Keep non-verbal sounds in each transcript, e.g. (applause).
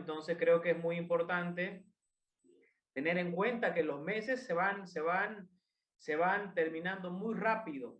Entonces creo que es muy importante tener en cuenta que los meses se van, se van, se van terminando muy rápido.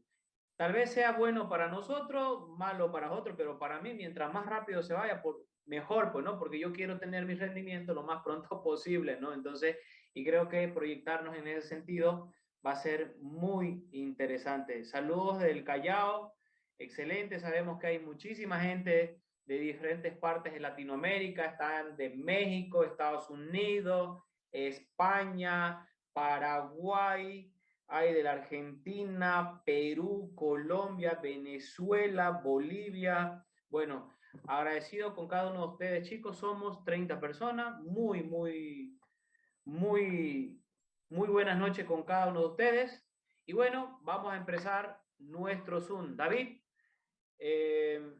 Tal vez sea bueno para nosotros, malo para otros, pero para mí, mientras más rápido se vaya, por, mejor, pues, ¿no? Porque yo quiero tener mi rendimiento lo más pronto (laughs) posible, ¿no? Entonces, y creo que proyectarnos en ese sentido va a ser muy interesante. Saludos del Callao, excelente, sabemos que hay muchísima gente de diferentes partes de Latinoamérica, están de México, Estados Unidos, España, Paraguay, hay de la Argentina, Perú, Colombia, Venezuela, Bolivia. Bueno, agradecido con cada uno de ustedes, chicos. Somos 30 personas. Muy, muy, muy, muy buenas noches con cada uno de ustedes. Y bueno, vamos a empezar nuestro Zoom. David, eh,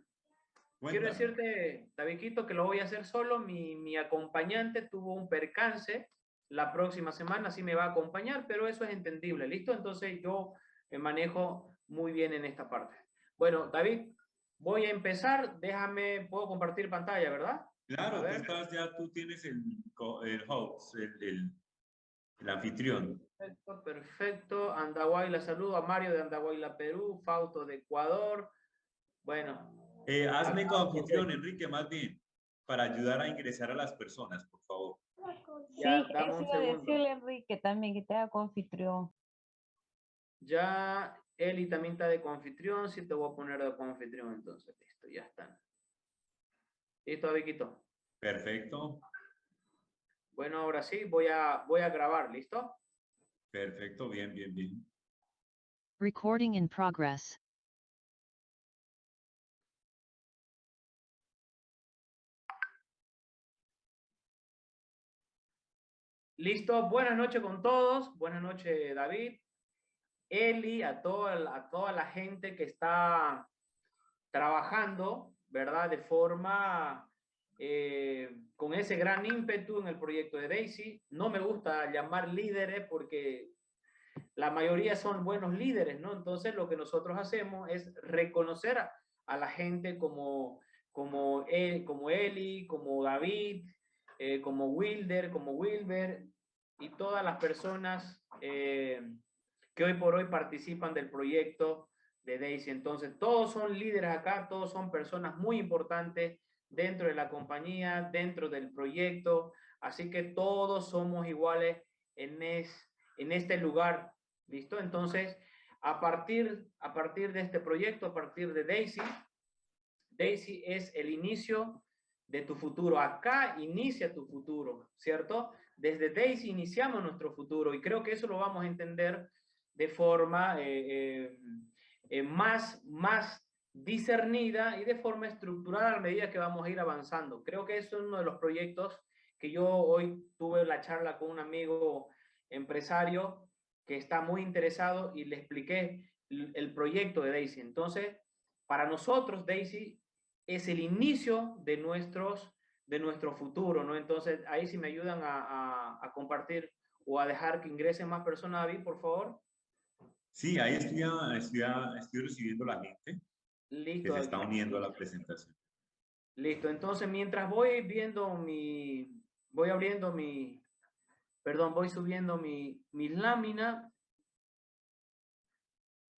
quiero decirte, Davidito, que lo voy a hacer solo. Mi, mi acompañante tuvo un percance la próxima semana sí me va a acompañar, pero eso es entendible, ¿listo? Entonces yo me manejo muy bien en esta parte. Bueno, David, voy a empezar, déjame, puedo compartir pantalla, ¿verdad? Claro, tú estás ya, tú tienes el, el host, el, el, anfitrión. Perfecto, perfecto. Andahuayla, la saludo a Mario de Andahuayla, Perú, Fausto de Ecuador. Bueno. Eh, hazme anfitrión, Enrique, más bien, para ayudar a ingresar a las personas, por favor. Sí, eso iba a decirle Enrique también, que te haga confitrión. Ya Eli también está de confitrión, sí te voy a poner de confitrión entonces, listo, ya están. ¿Listo, Viquito? Perfecto. Bueno, ahora sí, voy a, voy a grabar, ¿listo? Perfecto, bien, bien, bien. Recording in progress. Listo, buenas noches con todos. Buenas noches, David. Eli, a toda, a toda la gente que está trabajando, ¿verdad? De forma, eh, con ese gran ímpetu en el proyecto de Daisy. No me gusta llamar líderes porque la mayoría son buenos líderes, ¿no? Entonces lo que nosotros hacemos es reconocer a, la gente como, como, como Eli, como David, eh, como Wilder, como Wilber y todas las personas eh, que hoy por hoy participan del proyecto de Daisy. Entonces, todos son líderes acá, todos son personas muy importantes dentro de la compañía, dentro del proyecto, así que todos somos iguales en, en este lugar, ¿listo? Entonces, a partir, a partir de este proyecto, a partir de Daisy, Daisy es el inicio de tu futuro. Acá inicia tu futuro, ¿cierto? Desde Daisy iniciamos nuestro futuro y creo que eso lo vamos a entender de forma eh, eh, eh, más, más discernida y de forma estructurada a medida que vamos a ir avanzando. Creo que eso es uno de los proyectos que yo hoy tuve la charla con un amigo empresario que está muy interesado y le expliqué el proyecto de Daisy. Entonces, para nosotros, Daisy es el inicio de, nuestros, de nuestro futuro, ¿no? Entonces, ahí si me ayudan a, a, compartir o a dejar que ingresen más personas, David, por favor. Sí, ahí estoy, estoy, estoy recibiendo la gente Listo, que se está uniendo a la presentación. Listo, entonces mientras voy viendo mi, voy abriendo mi, perdón, voy subiendo mi, mi lámina,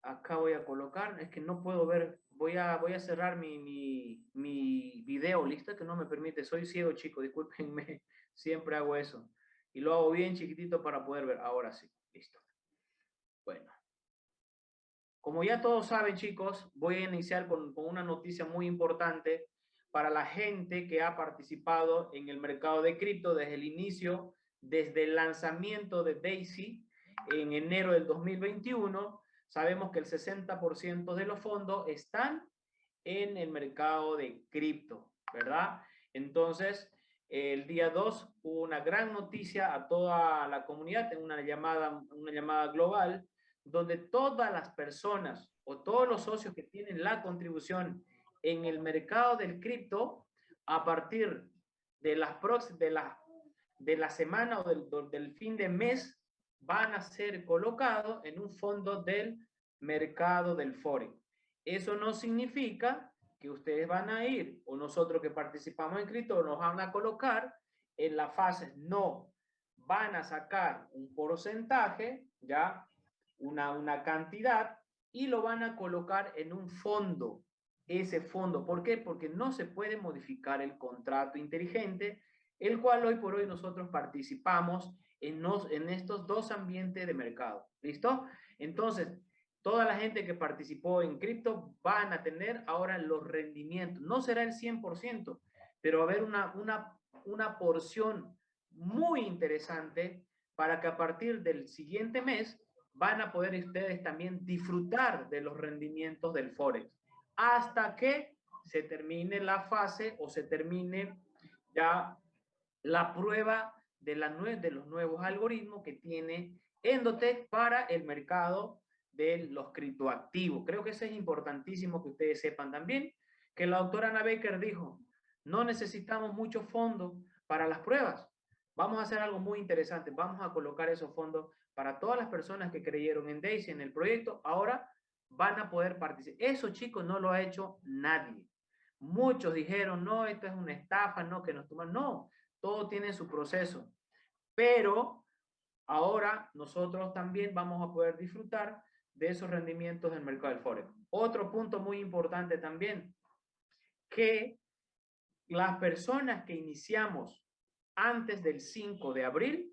acá voy a colocar, es que no puedo ver voy a, voy a cerrar mi, mi, mi video, lista que no me permite. Soy ciego, chico, discúlpenme, (laughs) siempre hago eso. Y lo hago bien chiquitito para poder ver. Ahora sí, listo. Bueno. Como ya todos saben, chicos, voy a iniciar con, con una noticia muy importante para la gente que ha participado en el mercado de cripto desde el inicio, desde el lanzamiento de Daisy en enero del 2021 sabemos que el 60% de los fondos están en el mercado de cripto, ¿verdad? Entonces, el día 2 hubo una gran noticia a toda la comunidad, en una llamada, una llamada global, donde todas las personas o todos los socios que tienen la contribución en el mercado del cripto, a partir de las de la, de la semana o del, del fin de mes, van a ser colocados en un fondo del mercado del Forex. Eso no significa que ustedes van a ir, o nosotros que participamos en cripto, nos van a colocar en la fase no. Van a sacar un porcentaje, ya, una, una cantidad, y lo van a colocar en un fondo. Ese fondo, ¿por qué? Porque no se puede modificar el contrato inteligente, el cual hoy por hoy nosotros participamos en, estos dos ambientes de mercado. ¿Listo? Entonces, toda la gente que participó en cripto van a tener ahora los rendimientos. No será el 100%, pero va a haber una, una, una porción muy interesante para que a partir del siguiente mes van a poder ustedes también disfrutar de los rendimientos del Forex hasta que se termine la fase o se termine ya la prueba de, la, de los nuevos algoritmos que tiene Endotech para el mercado de los criptoactivos. Creo que eso es importantísimo que ustedes sepan también, que la doctora Ana Baker dijo, no necesitamos muchos fondos para las pruebas. Vamos a hacer algo muy interesante. Vamos a colocar esos fondos para todas las personas que creyeron en Daisy, en el proyecto. Ahora van a poder participar. Eso, chicos, no lo ha hecho nadie. Muchos dijeron, no, esto es una estafa, no, que nos toman. No, todo tiene su proceso. Pero ahora nosotros también vamos a poder disfrutar de esos rendimientos del mercado del Forex. Otro punto muy importante también, que las personas que iniciamos antes del 5 de abril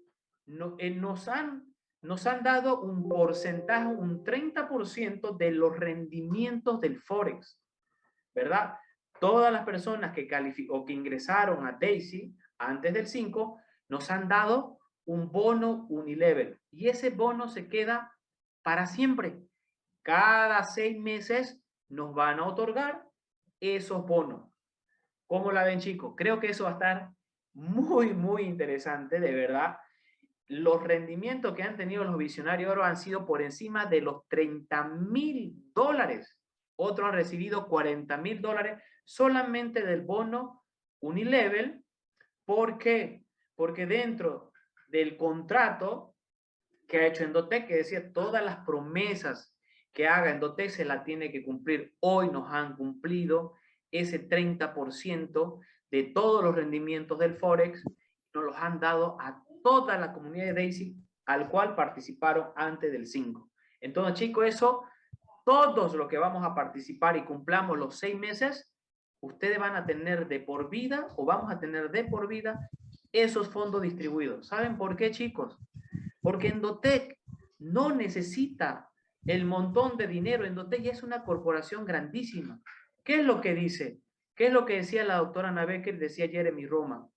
eh, nos, han, nos han dado un porcentaje, un 30% de los rendimientos del Forex, ¿verdad? Todas las personas que, o que ingresaron a Daisy antes del 5 nos han dado un bono unilevel y ese bono se queda para siempre. Cada seis meses nos van a otorgar esos bonos. ¿Cómo la ven, chicos? Creo que eso va a estar muy, muy interesante, de verdad. Los rendimientos que han tenido los visionarios oro han sido por encima de los 30 mil dólares. Otros han recibido 40 mil dólares solamente del bono Unilevel. ¿Por qué? Porque dentro del contrato que ha hecho Endotec, que decía todas las promesas que haga Endotec se la tiene que cumplir. Hoy nos han cumplido ese 30% de todos los rendimientos del Forex, nos los han dado a toda la comunidad de Daisy, al cual participaron antes del 5. Entonces, chicos, eso, todos los que vamos a participar y cumplamos los seis meses, ustedes van a tener de por vida o vamos a tener de por vida esos fondos distribuidos. ¿Saben por qué, chicos? Porque Endotec no necesita el montón de dinero. Endotec ya es una corporación grandísima. ¿Qué es lo que dice? ¿Qué es lo que decía la doctora Ana Becker? Decía Jeremy Roma.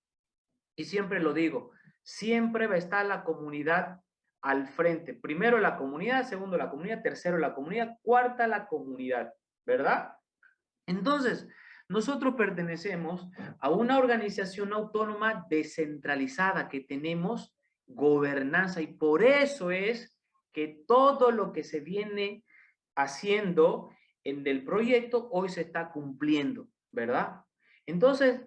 Y siempre lo digo, siempre va a estar la comunidad al frente. Primero la comunidad, segundo la comunidad, tercero la comunidad, cuarta la comunidad, ¿verdad? Entonces, nosotros pertenecemos a una organización autónoma descentralizada que tenemos gobernanza y por eso es que todo lo que se viene haciendo en el proyecto hoy se está cumpliendo. ¿verdad? Entonces,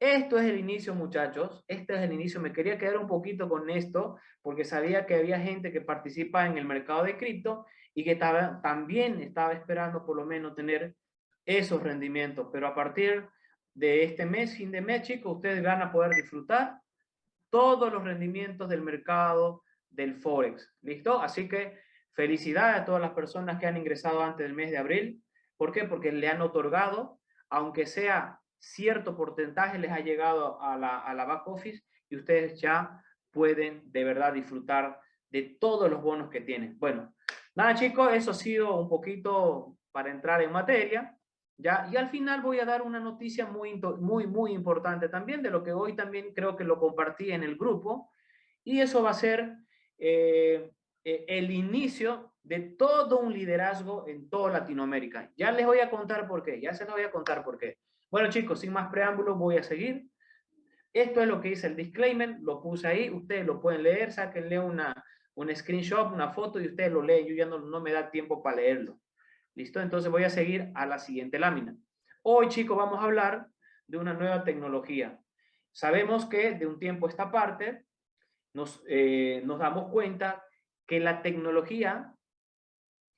esto es el inicio, muchachos. Este es el inicio. Me quería quedar un poquito con esto porque sabía que había gente que participa en el mercado de cripto y que estaba, también estaba esperando por lo menos tener esos rendimientos. Pero a partir de este mes, fin de mes, chicos, ustedes van a poder disfrutar todos los rendimientos del mercado del Forex. ¿Listo? Así que felicidades a todas las personas que han ingresado antes del mes de abril. ¿Por qué? Porque le han otorgado aunque sea cierto porcentaje les ha llegado a la, a la back office y ustedes ya pueden de verdad disfrutar de todos los bonos que tienen. Bueno, nada chicos, eso ha sido un poquito para entrar en materia. ¿Ya? Y al final voy a dar una noticia muy, muy, muy importante también, de lo que hoy también creo que lo compartí en el grupo. Y eso va a ser eh, eh, el inicio de todo un liderazgo en toda Latinoamérica. Ya les voy a contar por qué, ya se los voy a contar por qué. Bueno chicos, sin más preámbulos voy a seguir. Esto es lo que dice el disclaimer, lo puse ahí, ustedes lo pueden leer, sáquenle una, un screenshot, una foto y ustedes lo leen, yo ya no, no me da tiempo para leerlo. ¿Listo? Entonces voy a seguir a la siguiente lámina. Hoy chicos vamos a hablar de una nueva tecnología. Sabemos que de un tiempo a esta parte nos, eh, nos damos cuenta que la tecnología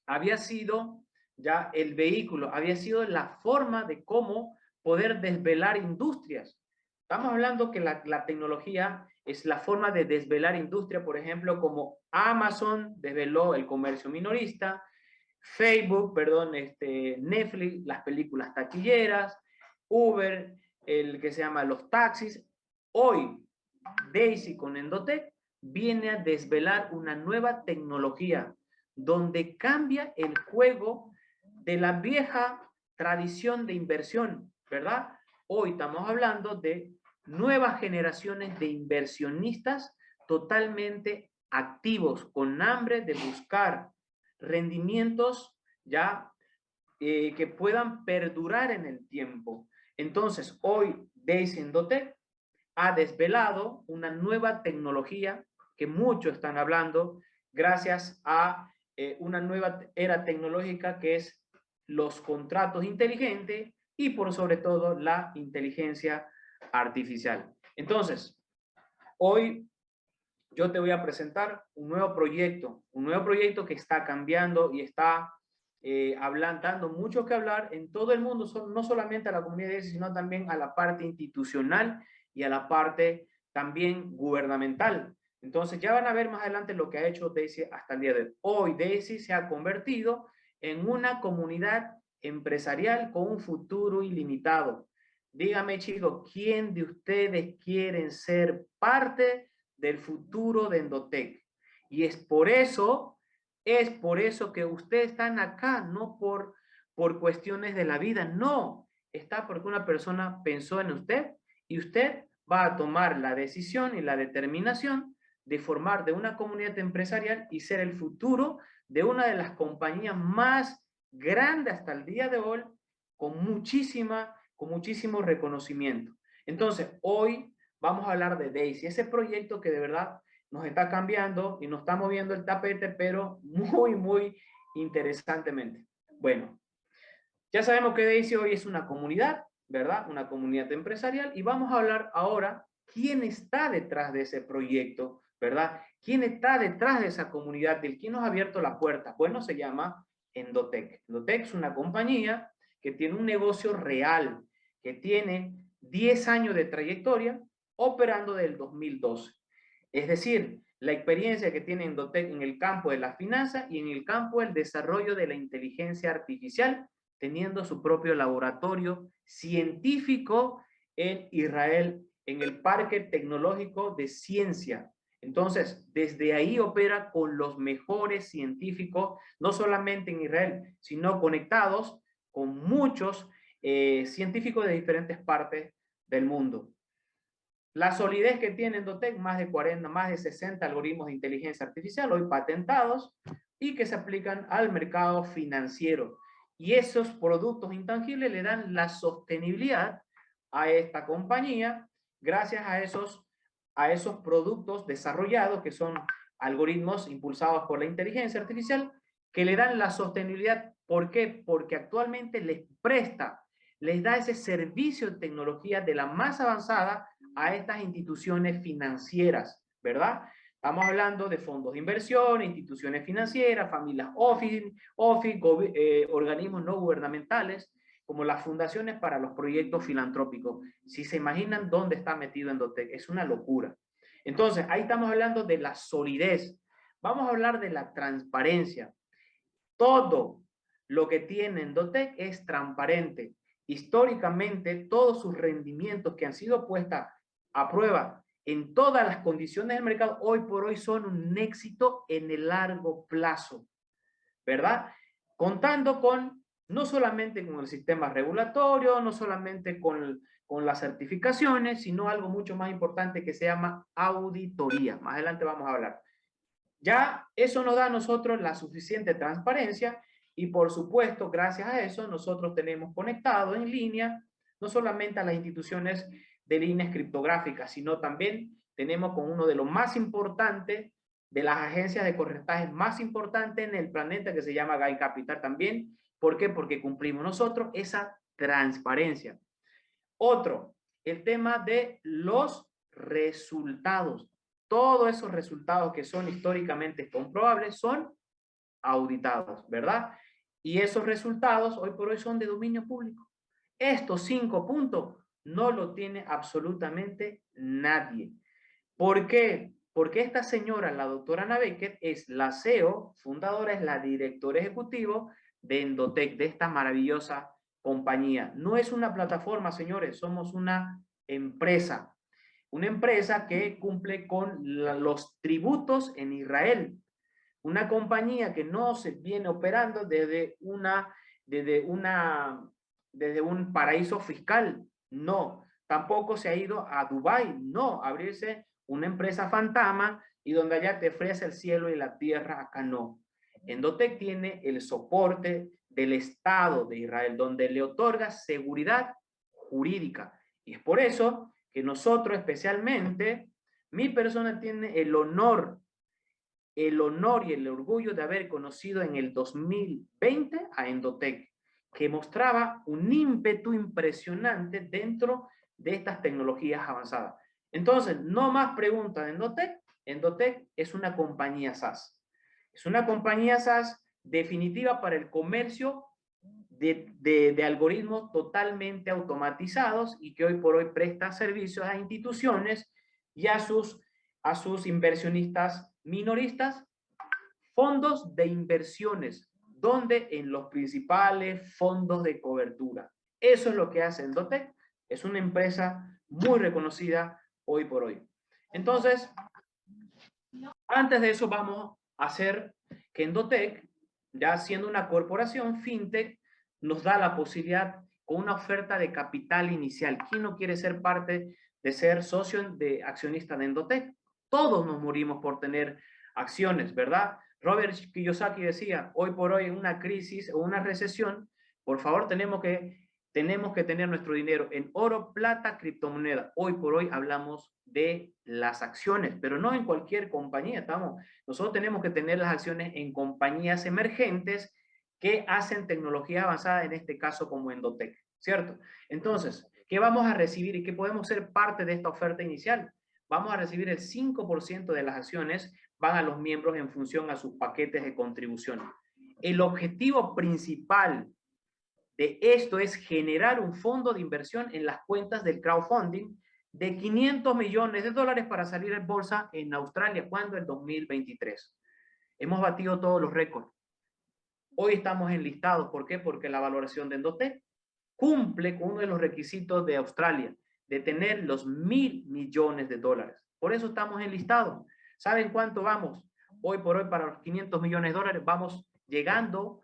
había sido ya el vehículo, había sido la forma de cómo poder desvelar industrias. Estamos hablando que la, la tecnología es la forma de desvelar industria, por ejemplo, como Amazon desveló el comercio minorista, Facebook, perdón, este, Netflix, las películas taquilleras, Uber, el que se llama los taxis. Hoy, Daisy con Endotech viene a desvelar una nueva tecnología donde cambia el juego de la vieja tradición de inversión, ¿verdad? Hoy estamos hablando de nuevas generaciones de inversionistas totalmente activos, con hambre de buscar rendimientos ya eh, que puedan perdurar en el tiempo. Entonces, hoy Daisy Endotech ha desvelado una nueva tecnología que muchos están hablando gracias a eh, una nueva era tecnológica que es los contratos inteligentes y por sobre todo la inteligencia artificial. Entonces, hoy yo te voy a presentar un nuevo proyecto, un nuevo proyecto que está cambiando y está eh, dando mucho que hablar en todo el mundo, no solamente a la comunidad, sino también a la parte institucional y a la parte también gubernamental. Entonces ya van a ver más adelante lo que ha hecho Daisy hasta el día de hoy. Daisy se ha convertido en una comunidad empresarial con un futuro ilimitado. Dígame chicos, ¿quién de ustedes quieren ser parte del futuro de Endotech? Y es por eso, es por eso que ustedes están acá, no por, por cuestiones de la vida, no. Está porque una persona pensó en usted y usted va a tomar la decisión y la determinación de formar de una comunidad empresarial y ser el futuro de una de las compañías más grandes hasta el día de hoy, con muchísima con muchísimo reconocimiento. Entonces, hoy vamos a hablar de Daisy, ese proyecto que de verdad nos está cambiando y nos está moviendo el tapete, pero muy, muy interesantemente. Bueno, ya sabemos que Daisy hoy es una comunidad, ¿verdad? Una comunidad empresarial y vamos a hablar ahora quién está detrás de ese proyecto, ¿verdad? ¿Quién está detrás de esa comunidad? ¿El quién nos ha abierto la puerta? Bueno, se llama Endotech. Endotech es una compañía que tiene un negocio real, que tiene 10 años de trayectoria operando del 2012. Es decir, la experiencia que tiene Endotec en el campo de la finanza y en el campo del desarrollo de la inteligencia artificial, teniendo su propio laboratorio científico en Israel, en el Parque Tecnológico de Ciencia. Entonces, desde ahí opera con los mejores científicos, no solamente en Israel, sino conectados con muchos eh, científicos de diferentes partes del mundo. La solidez que tiene Endotec, más de 40, más de 60 algoritmos de inteligencia artificial hoy patentados y que se aplican al mercado financiero. Y esos productos intangibles le dan la sostenibilidad a esta compañía gracias a esos, a esos productos desarrollados que son algoritmos impulsados por la inteligencia artificial que le dan la sostenibilidad. ¿Por qué? Porque actualmente les presta les da ese servicio de tecnología de la más avanzada a estas instituciones financieras, ¿verdad? Estamos hablando de fondos de inversión, instituciones financieras, familias office, office eh, organismos no gubernamentales, como las fundaciones para los proyectos filantrópicos. Si se imaginan dónde está metido Endotec, es una locura. Entonces, ahí estamos hablando de la solidez. Vamos a hablar de la transparencia. Todo lo que tiene Endotec es transparente históricamente todos sus rendimientos que han sido puestas a prueba en todas las condiciones del mercado, hoy por hoy son un éxito en el largo plazo, ¿verdad? Contando con, no solamente con el sistema regulatorio, no solamente con, con las certificaciones, sino algo mucho más importante que se llama auditoría. Más adelante vamos a hablar. Ya eso nos da a nosotros la suficiente transparencia y por supuesto, gracias a eso, nosotros tenemos conectado en línea no solamente a las instituciones de líneas criptográficas, sino también tenemos con uno de los más importantes, de las agencias de corretaje más importantes en el planeta, que se llama Guy Capital también. ¿Por qué? Porque cumplimos nosotros esa transparencia. Otro, el tema de los resultados. Todos esos resultados que son históricamente comprobables son auditados, ¿verdad? Y esos resultados hoy por hoy son de dominio público. Estos cinco puntos no lo tiene absolutamente nadie. ¿Por qué? Porque esta señora, la doctora Ana es la CEO, fundadora, es la directora ejecutiva de Endotec, de esta maravillosa compañía. No es una plataforma, señores, somos una empresa. Una empresa que cumple con los tributos en Israel. Una compañía que no se viene operando desde, una, desde, una, desde un paraíso fiscal. No. Tampoco se ha ido a Dubái. No. Abrirse una empresa fantasma y donde allá te ofrece el cielo y la tierra. Acá no. Endotec tiene el soporte del Estado de Israel, donde le otorga seguridad jurídica. Y es por eso que nosotros especialmente, mi persona tiene el honor, el honor y el orgullo de haber conocido en el 2020 a Endotec, que mostraba un ímpetu impresionante dentro de estas tecnologías avanzadas. Entonces, no más preguntas de Endotec. Endotec es una compañía SaaS. Es una compañía SaaS definitiva para el comercio de, algoritmos totalmente automatizados y que hoy por hoy presta servicios a instituciones y a sus, a sus inversionistas minoristas, fondos de inversiones, donde en los principales fondos de cobertura. Eso es lo que hace Endotec, es una empresa muy reconocida hoy por hoy. Entonces, antes de eso vamos a hacer que Endotec, ya siendo una corporación fintech, nos da la posibilidad con una oferta de capital inicial. ¿Quién no quiere ser parte de ser socio de accionista de Endotech? Todos nos morimos por tener acciones, ¿verdad? Robert Kiyosaki decía, hoy por hoy en una crisis o una recesión, por favor tenemos que, tenemos que tener nuestro dinero en oro, plata, criptomoneda. Hoy por hoy hablamos de las acciones, pero no en cualquier compañía. Estamos, nosotros tenemos que tener las acciones en compañías emergentes que hacen tecnología avanzada, en este caso como Endotec, ¿cierto? Entonces, ¿qué vamos a recibir y qué podemos ser parte de esta oferta inicial? Vamos a recibir el 5% de las acciones, van a los miembros en función a sus paquetes de contribución. El objetivo principal de esto es generar un fondo de inversión en las cuentas del crowdfunding de 500 millones de dólares para salir en bolsa en Australia, cuando en 2023. Hemos batido todos los récords. Hoy estamos enlistados. ¿Por qué? Porque la valoración de Endotec cumple con uno de los requisitos de Australia, de tener los mil millones de dólares. Por eso estamos enlistados. ¿Saben cuánto vamos? Hoy por hoy para los 500 millones de dólares vamos llegando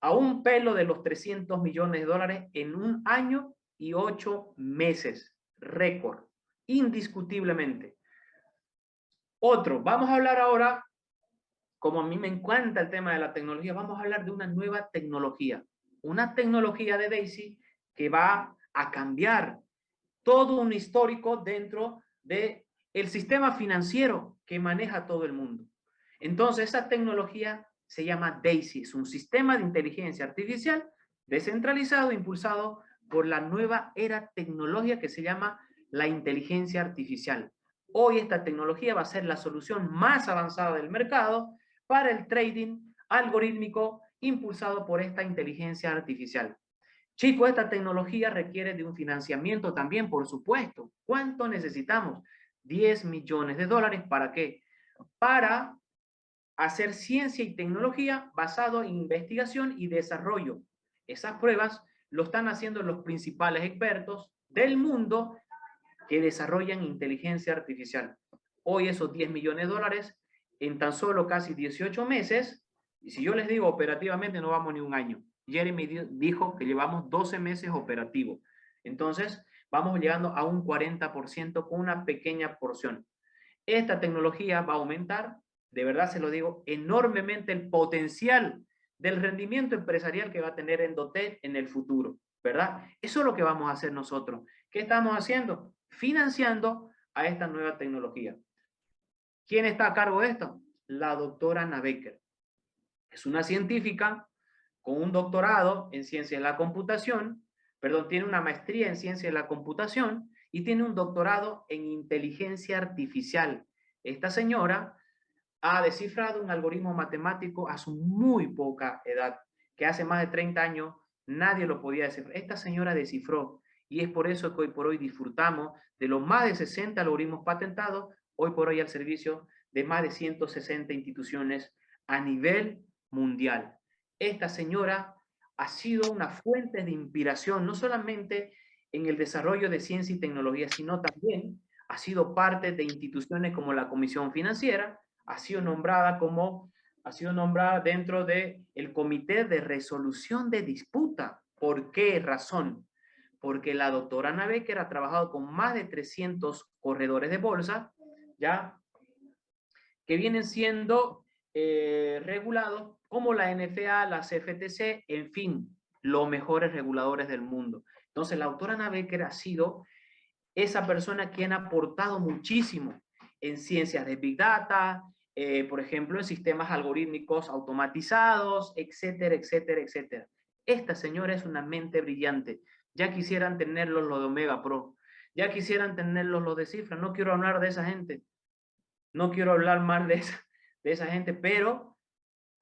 a un pelo de los 300 millones de dólares en un año y ocho meses. Récord, indiscutiblemente. Otro, vamos a hablar ahora como a mí me encanta el tema de la tecnología, vamos a hablar de una nueva tecnología, una tecnología de Daisy que va a cambiar todo un histórico dentro de el sistema financiero que maneja todo el mundo. Entonces, esa tecnología se llama Daisy, es un sistema de inteligencia artificial descentralizado, impulsado por la nueva era tecnológica que se llama la inteligencia artificial. Hoy esta tecnología va a ser la solución más avanzada del mercado para el trading algorítmico impulsado por esta inteligencia artificial. Chicos, esta tecnología requiere de un financiamiento también, por supuesto. ¿Cuánto necesitamos? 10 millones de dólares. ¿Para qué? Para hacer ciencia y tecnología basado en investigación y desarrollo. Esas pruebas lo están haciendo los principales expertos del mundo que desarrollan inteligencia artificial. Hoy esos 10 millones de dólares en tan solo casi 18 meses, y si yo les digo operativamente no vamos ni un año. Jeremy dijo que llevamos 12 meses operativo. Entonces, vamos llegando a un 40% con una pequeña porción. Esta tecnología va a aumentar, de verdad se lo digo, enormemente el potencial del rendimiento empresarial que va a tener Endotec en el futuro, ¿verdad? Eso es lo que vamos a hacer nosotros. ¿Qué estamos haciendo? Financiando a esta nueva tecnología. ¿Quién está a cargo de esto? La doctora Ana Becker. Es una científica con un doctorado en ciencia de la computación, perdón, tiene una maestría en ciencia de la computación y tiene un doctorado en inteligencia artificial. Esta señora ha descifrado un algoritmo matemático a su muy poca edad, que hace más de 30 años nadie lo podía descifrar. Esta señora descifró y es por eso que hoy por hoy disfrutamos de los más de 60 algoritmos patentados, hoy por hoy al servicio de más de 160 instituciones a nivel mundial. Esta señora ha sido una fuente de inspiración, no solamente en el desarrollo de ciencia y tecnología, sino también ha sido parte de instituciones como la Comisión Financiera, ha sido nombrada como ha sido nombrada dentro del el Comité de Resolución de Disputa. ¿Por qué razón? Porque la doctora Ana Becker ha trabajado con más de 300 corredores de bolsa, ya, que vienen siendo eh, regulados como la NFA, la CFTC, en fin, los mejores reguladores del mundo. Entonces, la autora Ana Becker ha sido esa persona quien ha aportado muchísimo en ciencias de Big Data, eh, por ejemplo, en sistemas algorítmicos automatizados, etcétera, etcétera, etcétera. Esta señora es una mente brillante. Ya quisieran tenerlos los de Omega Pro. Ya quisieran tenerlos los de Cifra. No quiero hablar de esa gente. No quiero hablar mal de esa, de esa gente, pero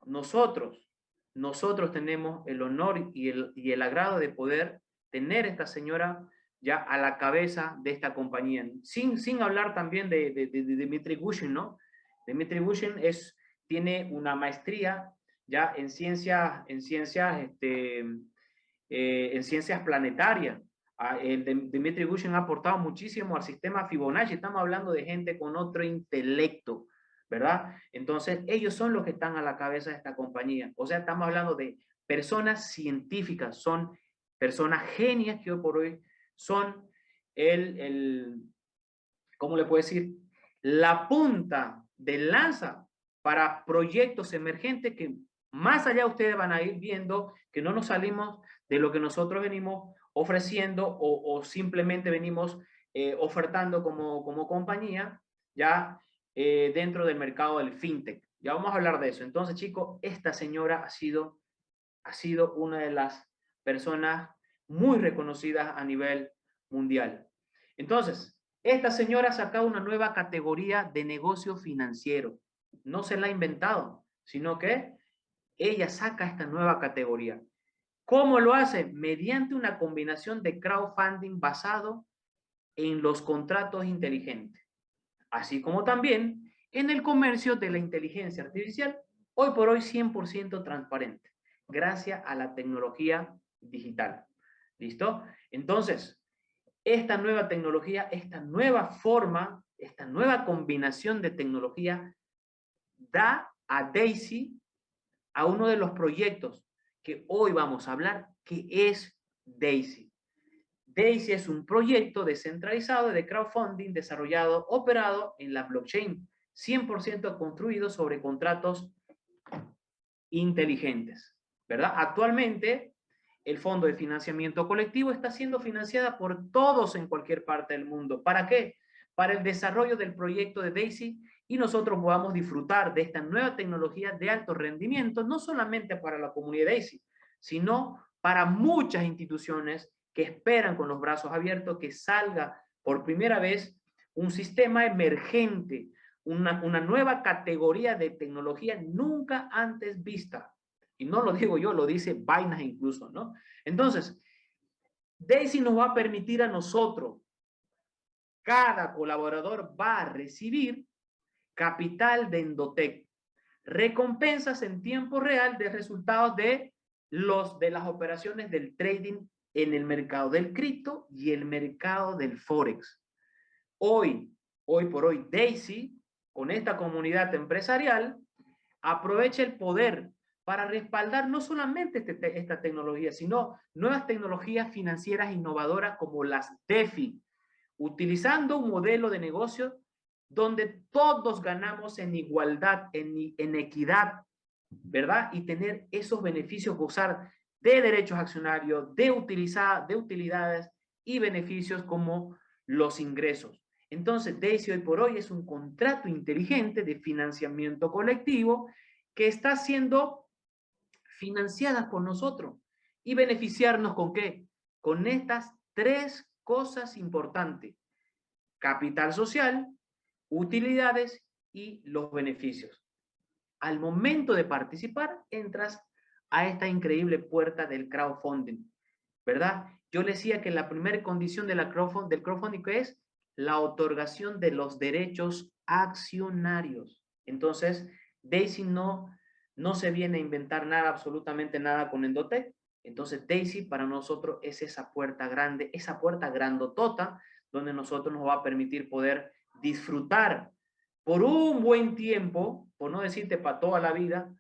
nosotros, nosotros tenemos el honor y el, y el agrado de poder tener esta señora ya a la cabeza de esta compañía. Sin, sin hablar también de, de, de, de Dimitri Gushin, ¿no? Dimitri Gushin es, tiene una maestría ya en ciencias, en ciencias, este, eh, en ciencias planetarias. Ah, el Dimitri Gushin ha aportado muchísimo al sistema Fibonacci. Estamos hablando de gente con otro intelecto, ¿verdad? Entonces, ellos son los que están a la cabeza de esta compañía. O sea, estamos hablando de personas científicas, son personas genias que hoy por hoy son el, el ¿cómo le puedo decir? La punta de lanza para proyectos emergentes que más allá ustedes van a ir viendo que no nos salimos de lo que nosotros venimos ofreciendo o, simplemente venimos eh, ofertando como, como compañía ya eh, dentro del mercado del fintech. Ya vamos a hablar de eso. Entonces, chicos, esta señora ha sido, ha sido una de las personas muy reconocidas a nivel mundial. Entonces, esta señora ha sacado una nueva categoría de negocio financiero. No se la ha inventado, sino que ella saca esta nueva categoría. ¿Cómo lo hace? Mediante una combinación de crowdfunding basado en los contratos inteligentes, así como también en el comercio de la inteligencia artificial, hoy por hoy 100% transparente, gracias a la tecnología digital. ¿Listo? Entonces, esta nueva tecnología, esta nueva forma, esta nueva combinación de tecnología da a Daisy a uno de los proyectos que hoy vamos a hablar, que es Daisy. Daisy es un proyecto descentralizado de crowdfunding desarrollado, operado en la blockchain, 100% construido sobre contratos inteligentes, ¿verdad? Actualmente, el Fondo de Financiamiento Colectivo está siendo financiada por todos en cualquier parte del mundo. ¿Para qué? Para el desarrollo del proyecto de DAISY y nosotros podamos disfrutar de esta nueva tecnología de alto rendimiento, no solamente para la comunidad DAISY, sino para muchas instituciones que esperan con los brazos abiertos que salga por primera vez un sistema emergente, una, una nueva categoría de tecnología nunca antes vista y no lo digo yo, lo dice Vainas incluso, ¿no? Entonces, Daisy nos va a permitir a nosotros, cada colaborador va a recibir capital de Endotec, recompensas en tiempo real de resultados de, los, de las operaciones del trading en el mercado del cripto y el mercado del forex. Hoy, hoy por hoy, Daisy, con esta comunidad empresarial, aprovecha el poder para respaldar no solamente este esta tecnología, sino nuevas tecnologías financieras innovadoras como las DeFi, utilizando un modelo de negocio donde todos ganamos en igualdad, en, en equidad, ¿verdad? Y tener esos beneficios, gozar de derechos accionarios, de, utilizar, de utilidades y beneficios como los ingresos. Entonces, Daisy hoy por hoy es un contrato inteligente de financiamiento colectivo que está siendo financiadas por nosotros y beneficiarnos con qué? Con estas tres cosas importantes. Capital social, utilidades y los beneficios. Al momento de participar, entras a esta increíble puerta del crowdfunding, ¿verdad? Yo le decía que la primera condición del crowdfunding es la otorgación de los derechos accionarios. Entonces, Daisy no, no se viene a inventar nada, absolutamente nada con Endotech. Entonces, Daisy para nosotros es esa puerta grande, esa puerta grandotota, donde nosotros nos va a permitir poder disfrutar por un buen tiempo, por no decirte para toda la vida,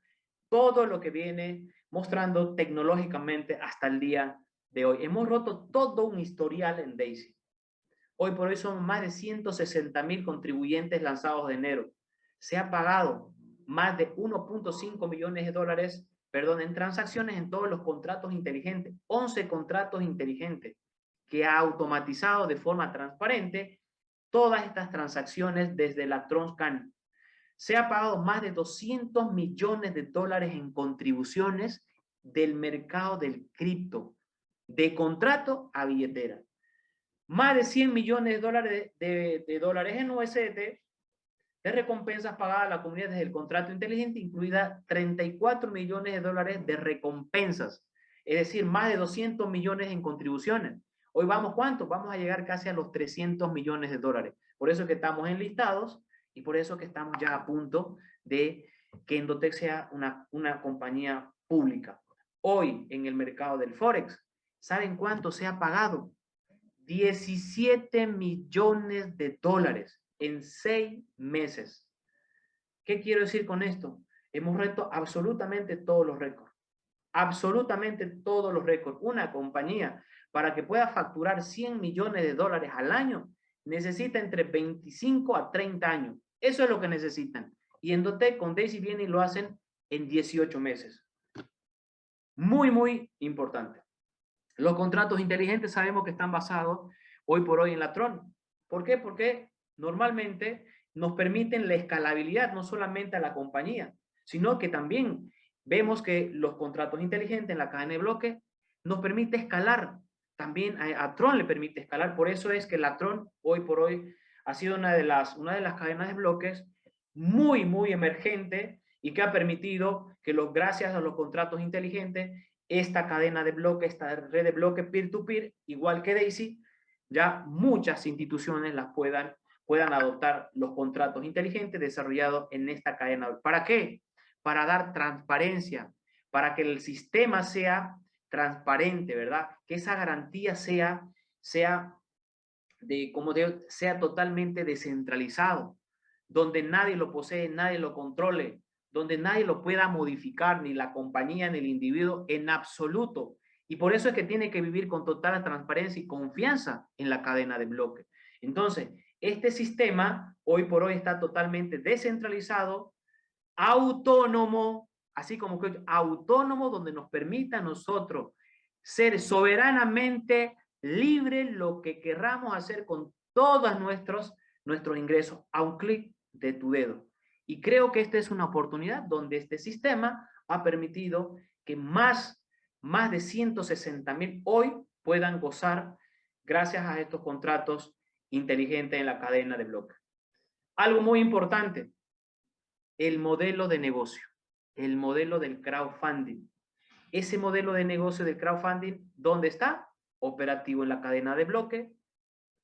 todo lo que viene mostrando tecnológicamente hasta el día de hoy. Hemos roto todo un historial en Daisy. Hoy por hoy son más de 160 mil contribuyentes lanzados de enero. Se ha pagado más de 1.5 millones de dólares, perdón, en transacciones en todos los contratos inteligentes. 11 contratos inteligentes que ha automatizado de forma transparente todas estas transacciones desde la Tronscan. Se ha pagado más de 200 millones de dólares en contribuciones del mercado del cripto, de contrato a billetera más de 100 millones de dólares, de, en USDT de recompensas pagadas a la comunidad desde el contrato inteligente, incluida 34 millones de dólares de recompensas, es decir, más de 200 millones en contribuciones. Hoy vamos, ¿cuánto? Vamos a llegar casi a los 300 millones de dólares. Por eso que estamos enlistados y por eso que estamos ya a punto de que Endotech sea una, una compañía pública. Hoy en el mercado del Forex, ¿saben cuánto se ha pagado? 17 millones de dólares en seis meses. ¿Qué quiero decir con esto? Hemos reto absolutamente todos los récords. Absolutamente todos los récords. Una compañía para que pueda facturar 100 millones de dólares al año necesita entre 25 a 30 años. Eso es lo que necesitan. Y Endotech con Daisy viene y lo hacen en 18 meses. Muy, muy importante. Los contratos inteligentes sabemos que están basados hoy por hoy en la Tron. ¿Por qué? Porque normalmente nos permiten la escalabilidad no solamente a la compañía, sino que también vemos que los contratos inteligentes en la cadena de bloque nos permite escalar. También a, Tron le permite escalar. Por eso es que la Tron hoy por hoy ha sido una de las, una de las cadenas de bloques muy, muy emergente y que ha permitido que los, gracias a los contratos inteligentes esta cadena de bloques, esta red de bloques peer-to-peer, igual que Daisy, ya muchas instituciones las puedan, puedan adoptar los contratos inteligentes desarrollados en esta cadena. ¿Para qué? Para dar transparencia, para que el sistema sea transparente, ¿verdad? Que esa garantía sea, sea, de, como de, sea totalmente descentralizado, donde nadie lo posee, nadie lo controle, donde nadie lo pueda modificar, ni la compañía, ni el individuo, en absoluto. Y por eso es que tiene que vivir con total transparencia y confianza en la cadena de bloques. Entonces, este sistema hoy por hoy está totalmente descentralizado, autónomo, así como que autónomo, donde nos permita a nosotros ser soberanamente libres lo que querramos hacer con todos nuestros, nuestros ingresos a un clic de tu dedo. Y creo que esta es una oportunidad donde este sistema ha permitido que más, más de 160 mil hoy puedan gozar gracias a estos contratos inteligentes en la cadena de bloques. Algo muy importante, el modelo de negocio, el modelo del crowdfunding. Ese modelo de negocio del crowdfunding, ¿dónde está? Operativo en la cadena de bloque,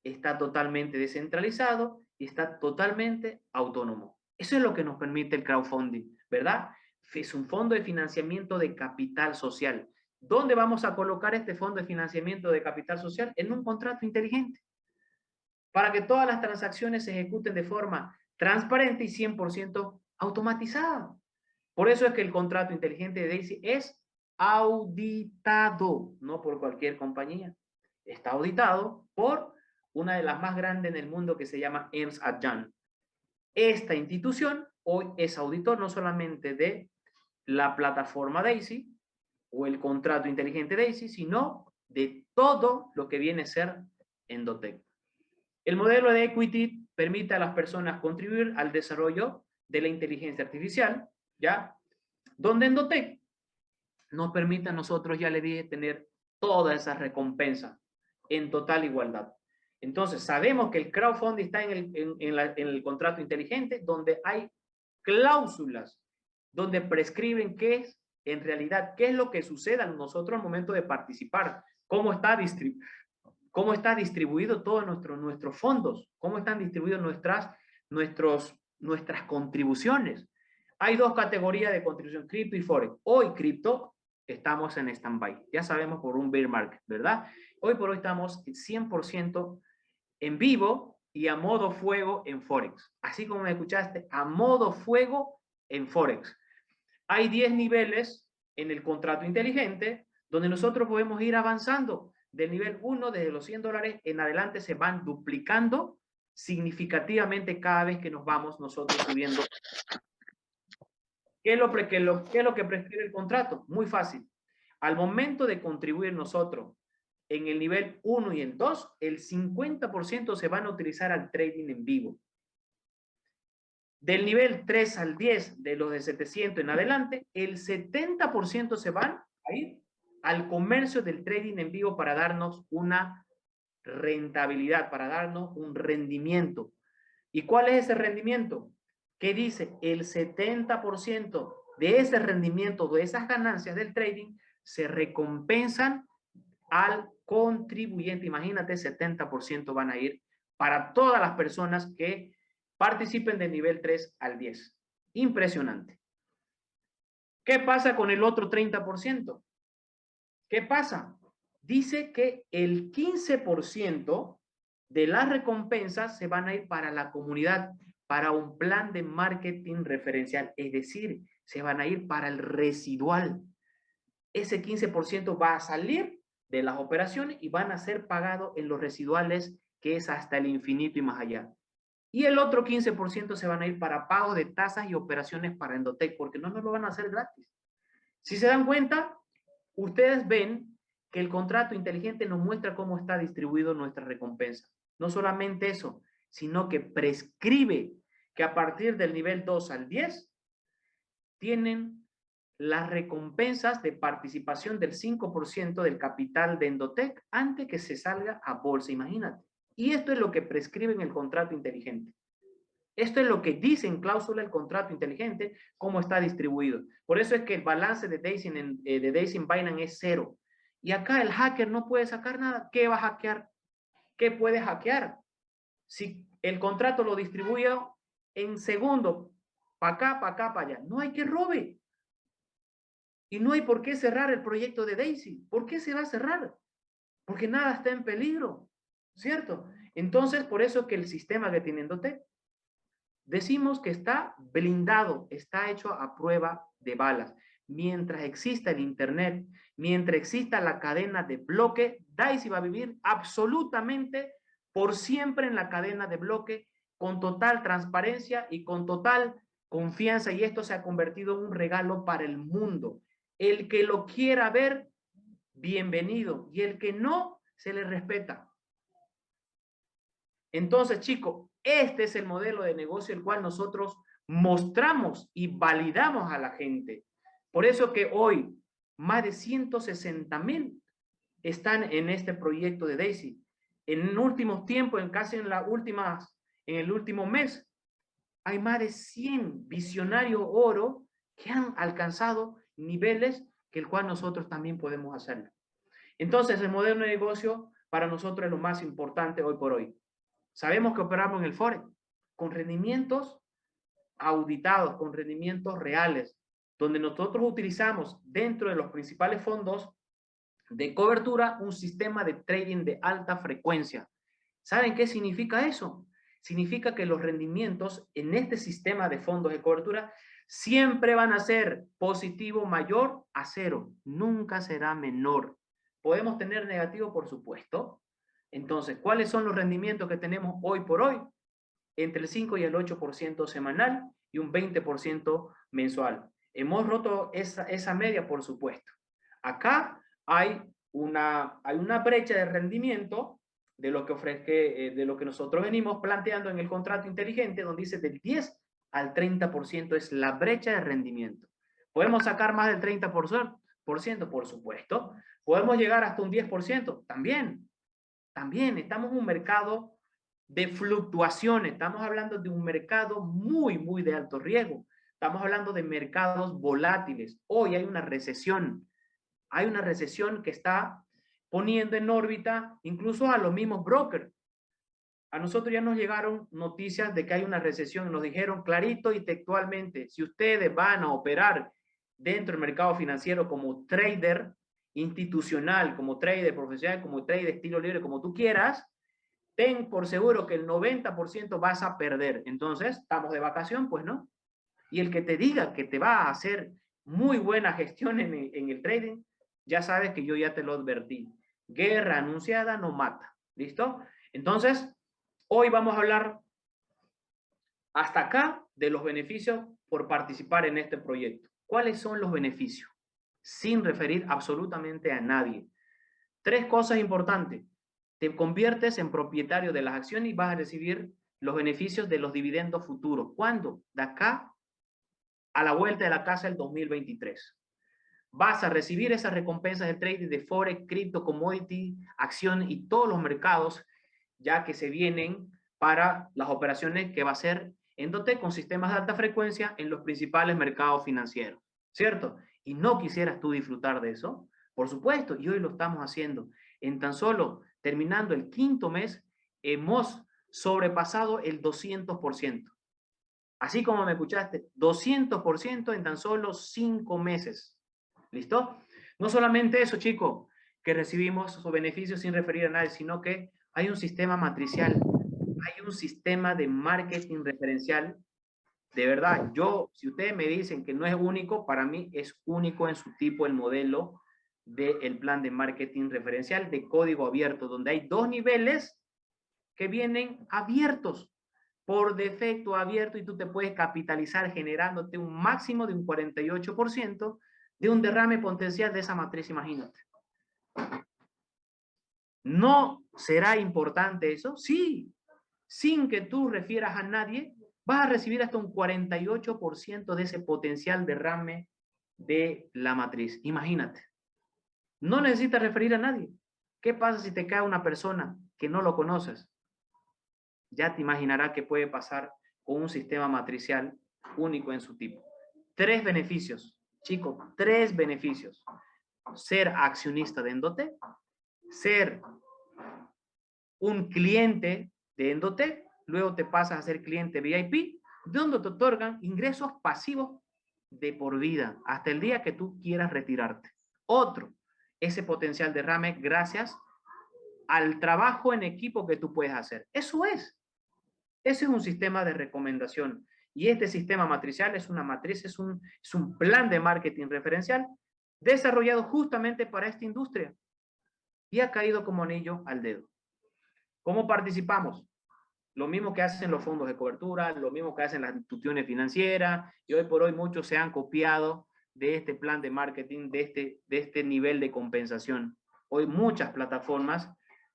está totalmente descentralizado y está totalmente autónomo. Eso es lo que nos permite el crowdfunding, ¿verdad? Es un fondo de financiamiento de capital social. ¿Dónde vamos a colocar este fondo de financiamiento de capital social? En un contrato inteligente. Para que todas las transacciones se ejecuten de forma transparente y 100% automatizada. Por eso es que el contrato inteligente de Daisy es auditado, no por cualquier compañía. Está auditado por una de las más grandes en el mundo que se llama Ernst Young. Esta institución hoy es auditor no solamente de la plataforma DAISY o el contrato inteligente DAISY, sino de todo lo que viene a ser Endotech. El modelo de equity permite a las personas contribuir al desarrollo de la inteligencia artificial, ¿ya? Donde Endotech nos permite a nosotros, ya le dije, tener toda esa recompensa en total igualdad. Entonces, sabemos que el crowdfunding está en el, contrato inteligente, donde hay cláusulas, donde prescriben qué es en realidad qué es lo que sucede a nosotros al momento de participar, cómo está, cómo está distribuido todos nuestro, nuestros fondos, cómo están distribuidos nuestras, nuestros, nuestras contribuciones. Hay dos categorías de contribución, cripto y forex. Hoy cripto estamos en stand-by, ya sabemos por un bear market, ¿verdad? Hoy por hoy estamos 100% en vivo y a modo fuego en Forex. Así como me escuchaste, a modo fuego en Forex. Hay 10 niveles en el contrato inteligente donde nosotros podemos ir avanzando. Del nivel 1, desde los 100 dólares en adelante, se van duplicando significativamente cada vez que nos vamos nosotros subiendo. ¿Qué es lo, que, lo, qué es lo que prescribe el contrato? Muy fácil. Al momento de contribuir nosotros en el nivel 1 y en 2, el 50% se van a utilizar al trading en vivo. Del nivel 3 al 10, de los de 700 en adelante, el 70% se van a ir al comercio del trading en vivo para darnos una rentabilidad, para darnos un rendimiento. ¿Y cuál es ese rendimiento? ¿Qué dice? El 70% de ese rendimiento, de esas ganancias del trading, se recompensan al contribuyente. Imagínate, 70% van a ir para todas las personas que participen del nivel 3 al 10. Impresionante. ¿Qué pasa con el otro 30%? ¿Qué pasa? Dice que el 15% de las recompensas se van a ir para la comunidad, para un plan de marketing referencial, es decir, se van a ir para el residual. Ese 15% va a salir de las operaciones y van a ser pagados en los residuales, que es hasta el infinito y más allá. Y el otro 15% se van a ir para pago de tasas y operaciones para Endotech, porque no nos lo van a hacer gratis. Si se dan cuenta, ustedes ven que el contrato inteligente nos muestra cómo está distribuido nuestra recompensa. No solamente eso, sino que prescribe que a partir del nivel 2 al 10 tienen las recompensas de participación del 5% del capital de Endotech antes que se salga a bolsa, imagínate. Y esto es lo que prescribe en el contrato inteligente. Esto es lo que dice en cláusula el contrato inteligente, cómo está distribuido. Por eso es que el balance de Daisy en, eh, de Daisy en Binance es cero. Y acá el hacker no puede sacar nada. ¿Qué va a hackear? ¿Qué puede hackear? Si el contrato lo distribuye en segundo, para acá, para acá, para allá. No hay que robe. Y no hay por qué cerrar el proyecto de Daisy. ¿Por qué se va a cerrar? Porque nada está en peligro, ¿cierto? Entonces, por eso que el sistema que tiene decimos que está blindado, está hecho a prueba de balas. Mientras exista el Internet, mientras exista la cadena de bloque, Daisy va a vivir absolutamente por siempre en la cadena de bloque, con total transparencia y con total confianza. Y esto se ha convertido en un regalo para el mundo. El que lo quiera ver, bienvenido. Y el que no, se le respeta. Entonces, chicos, este es el modelo de negocio el cual nosotros mostramos y validamos a la gente. Por eso que hoy más de 160 mil están en este proyecto de Daisy. En últimos tiempos, en casi en la última, en el último mes, hay más de 100 visionarios oro que han alcanzado niveles que el cual nosotros también podemos hacerlo. Entonces, el modelo de negocio para nosotros es lo más importante hoy por hoy. Sabemos que operamos en el Forex con rendimientos auditados, con rendimientos reales, donde nosotros utilizamos dentro de los principales fondos de cobertura un sistema de trading de alta frecuencia. ¿Saben qué significa eso? Significa que los rendimientos en este sistema de fondos de cobertura siempre van a ser positivo mayor a cero, nunca será menor. Podemos tener negativo, por supuesto. Entonces, ¿cuáles son los rendimientos que tenemos hoy por hoy? Entre el 5 y el 8% semanal y un 20% mensual. Hemos roto esa, esa media, por supuesto. Acá hay una, hay una brecha de rendimiento de lo que ofrece, eh, de lo que nosotros venimos planteando en el contrato inteligente, donde dice del 10 al 30% es la brecha de rendimiento. ¿Podemos sacar más del 30%? Por, ciento, por supuesto. ¿Podemos llegar hasta un 10%? También. También estamos en un mercado de fluctuaciones. Estamos hablando de un mercado muy, muy de alto riesgo. Estamos hablando de mercados volátiles. Hoy hay una recesión. Hay una recesión que está poniendo en órbita incluso a los mismos brokers. A nosotros ya nos llegaron noticias de que hay una recesión. Nos dijeron clarito y textualmente, si ustedes van a operar dentro del mercado financiero como trader institucional, como trader profesional, como trader estilo libre, como tú quieras, ten por seguro que el 90% vas a perder. Entonces, ¿estamos de vacación? Pues no. Y el que te diga que te va a hacer muy buena gestión en en el trading, ya sabes que yo ya te lo advertí. Guerra anunciada no mata. ¿Listo? Entonces, hoy vamos a hablar hasta acá de los beneficios por participar en este proyecto. ¿Cuáles son los beneficios? Sin referir absolutamente a nadie. Tres cosas importantes. Te conviertes en propietario de las acciones y vas a recibir los beneficios de los dividendos futuros. ¿Cuándo? De acá a la vuelta de la casa del 2023. Vas a recibir esas recompensas de trading de Forex, cripto, commodity, acción y todos los mercados ya que se vienen para las operaciones que va a ser Endote con sistemas de alta frecuencia en los principales mercados financieros, ¿cierto? Y no quisieras tú disfrutar de eso, por supuesto, y hoy lo estamos haciendo. En tan solo terminando el quinto mes, hemos sobrepasado el 200%. Así como me escuchaste, 200% en tan solo cinco meses. ¿Listo? No solamente eso, chicos, que recibimos sus beneficios sin referir a nadie, sino que hay un sistema matricial, hay un sistema de marketing referencial. De verdad, yo, si ustedes me dicen que no es único, para mí es único en su tipo el modelo del plan de marketing referencial de código abierto, donde hay dos niveles que vienen abiertos por defecto abierto y tú te puedes capitalizar generándote un máximo de un 48% de un derrame potencial de esa matriz, imagínate. ¿No será importante eso? Sí, sin que tú refieras a nadie, vas a recibir hasta un 48% de ese potencial derrame de la matriz. Imagínate. No necesitas referir a nadie. ¿Qué pasa si te cae una persona que no lo conoces? ya te imaginarás qué puede pasar con un sistema matricial único en su tipo. Tres beneficios, chicos, tres beneficios. Ser accionista de Endotec, ser un cliente de Endotec, luego te pasas a ser cliente VIP, donde te otorgan ingresos pasivos de por vida, hasta el día que tú quieras retirarte. Otro, ese potencial derrame gracias al trabajo en equipo que tú puedes hacer. Eso es. Ese es un sistema de recomendación. Y este sistema matricial es una matriz, es un, es un plan de marketing referencial desarrollado justamente para esta industria. Y ha caído como anillo al dedo. ¿Cómo participamos? Lo mismo que hacen los fondos de cobertura, lo mismo que hacen las instituciones financieras, y hoy por hoy muchos se han copiado de este plan de marketing, de este, de este nivel de compensación. Hoy muchas plataformas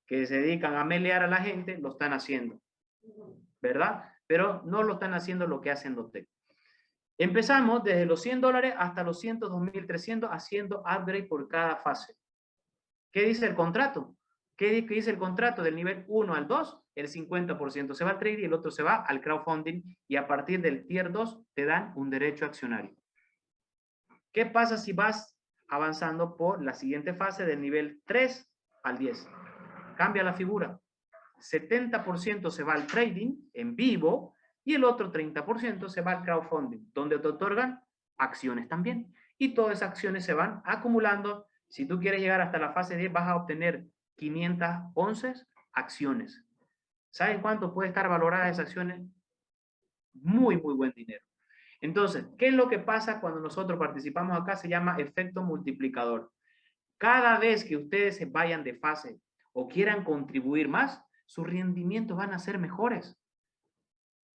que se dedican a melear a la gente lo están haciendo. ¿verdad? Pero no lo están haciendo lo que hacen los tech. Empezamos desde los 100 dólares hasta los 102.300 haciendo upgrade por cada fase. ¿Qué dice el contrato? ¿Qué dice el contrato del nivel 1 al 2? El 50% se va al trade y el otro se va al crowdfunding y a partir del tier 2 te dan un derecho accionario. ¿Qué pasa si vas avanzando por la siguiente fase del nivel 3 al 10? Cambia la figura. 70% se va al trading en vivo y el otro 30% se va al crowdfunding, donde te otorgan acciones también. Y todas esas acciones se van acumulando. Si tú quieres llegar hasta la fase 10, vas a obtener 511 acciones. ¿Saben cuánto puede estar valorada esas acciones? Muy, muy buen dinero. Entonces, ¿qué es lo que pasa cuando nosotros participamos acá? Se llama efecto multiplicador. Cada vez que ustedes se vayan de fase o quieran contribuir más, sus rendimientos van a ser mejores.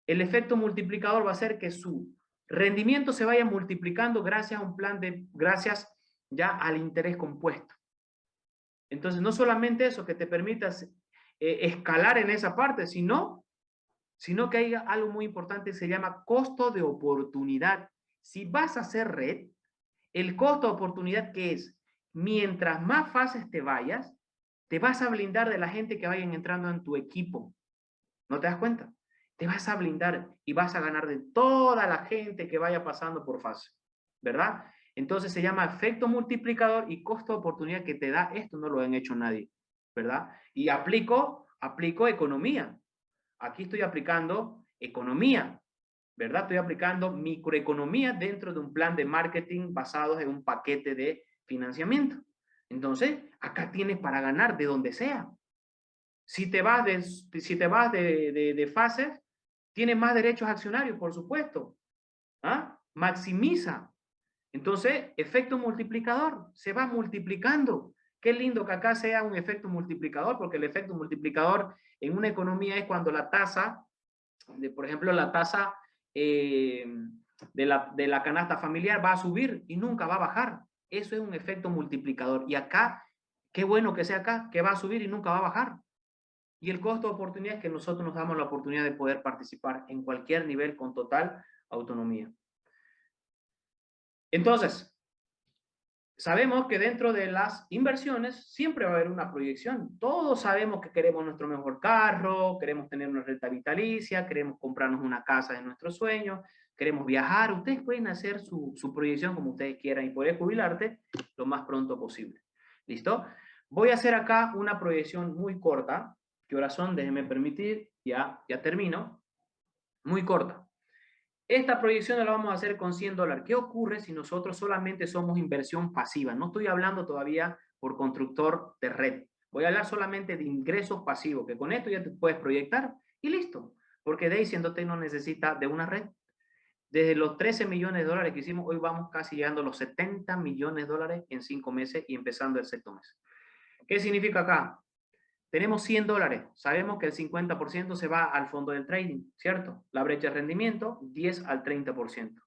El efecto multiplicador va a ser que su rendimiento se vaya multiplicando gracias a un plan de, gracias ya al interés compuesto. Entonces, no solamente eso, que te permitas eh, escalar en esa parte, sino, sino que hay algo muy importante, se llama costo de oportunidad. Si vas a hacer red, el costo de oportunidad que es, mientras más fases te vayas, te vas a blindar de la gente que vayan entrando en tu equipo. ¿No te das cuenta? te vas a blindar y vas a ganar de toda la gente que vaya pasando por fase, ¿verdad? Entonces se llama efecto multiplicador y costo de oportunidad que te da esto, no lo han hecho nadie, ¿verdad? Y aplico, aplico economía. Aquí estoy aplicando economía, ¿verdad? Estoy aplicando microeconomía dentro de un plan de marketing basado en un paquete de financiamiento. Entonces, acá tienes para ganar de donde sea. Si te vas de, si te vas de, fases, tienes más derechos accionarios, por supuesto. ¿Ah? Maximiza. Entonces, efecto multiplicador, se va multiplicando. Qué lindo que acá sea un efecto multiplicador, porque el efecto multiplicador en una economía es cuando la tasa, de, por ejemplo, la tasa eh, de, la, de la canasta familiar va a subir y nunca va a bajar. Eso es un efecto multiplicador. Y acá, qué bueno que sea acá, que va a subir y nunca va a bajar. Y el costo de oportunidad es que nosotros nos damos la oportunidad de poder participar en cualquier nivel con total autonomía. Entonces, sabemos que dentro de las inversiones siempre va a haber una proyección. Todos sabemos que queremos nuestro mejor carro, queremos tener una renta vitalicia, queremos comprarnos una casa de nuestros sueños, queremos viajar. Ustedes pueden hacer su, su proyección como ustedes quieran y poder jubilarte lo más pronto posible. ¿Listo? Voy a hacer acá una proyección muy corta. ¿Qué horas son? Déjenme permitir. Ya, ya termino. Muy corta. Esta proyección la vamos a hacer con 100 dólares. ¿Qué ocurre si nosotros solamente somos inversión pasiva? No estoy hablando todavía por constructor de red. Voy a hablar solamente de ingresos pasivos, que con esto ya te puedes proyectar y listo. Porque Day siéndote no necesita de una red. Desde los 13 millones de dólares que hicimos, hoy vamos casi llegando a los 70 millones de dólares en cinco meses y empezando el sexto mes. ¿Qué significa acá? Tenemos 100 dólares, sabemos que el 50% se va al fondo del trading, ¿cierto? La brecha de rendimiento, 10 al 30%.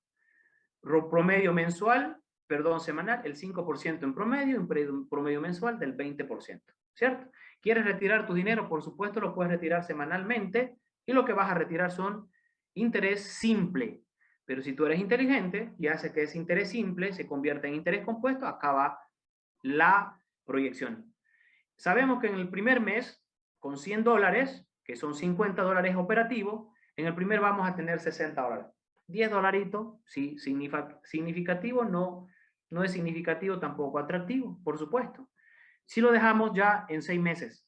Promedio mensual, perdón, semanal, el 5% en promedio, un promedio mensual del 20%, ¿cierto? ¿Quieres retirar tu dinero? Por supuesto, lo puedes retirar semanalmente y lo que vas a retirar son interés simple. Pero si tú eres inteligente y hace que ese interés simple se convierta en interés compuesto, acaba la proyección. Sabemos que en el primer mes, con 100 dólares, que son 50 dólares operativos, en el primer vamos a tener 60 dólares. 10 dolaritos, sí, significativo, no, no es significativo, tampoco atractivo, por supuesto. Si lo dejamos ya en 6 meses,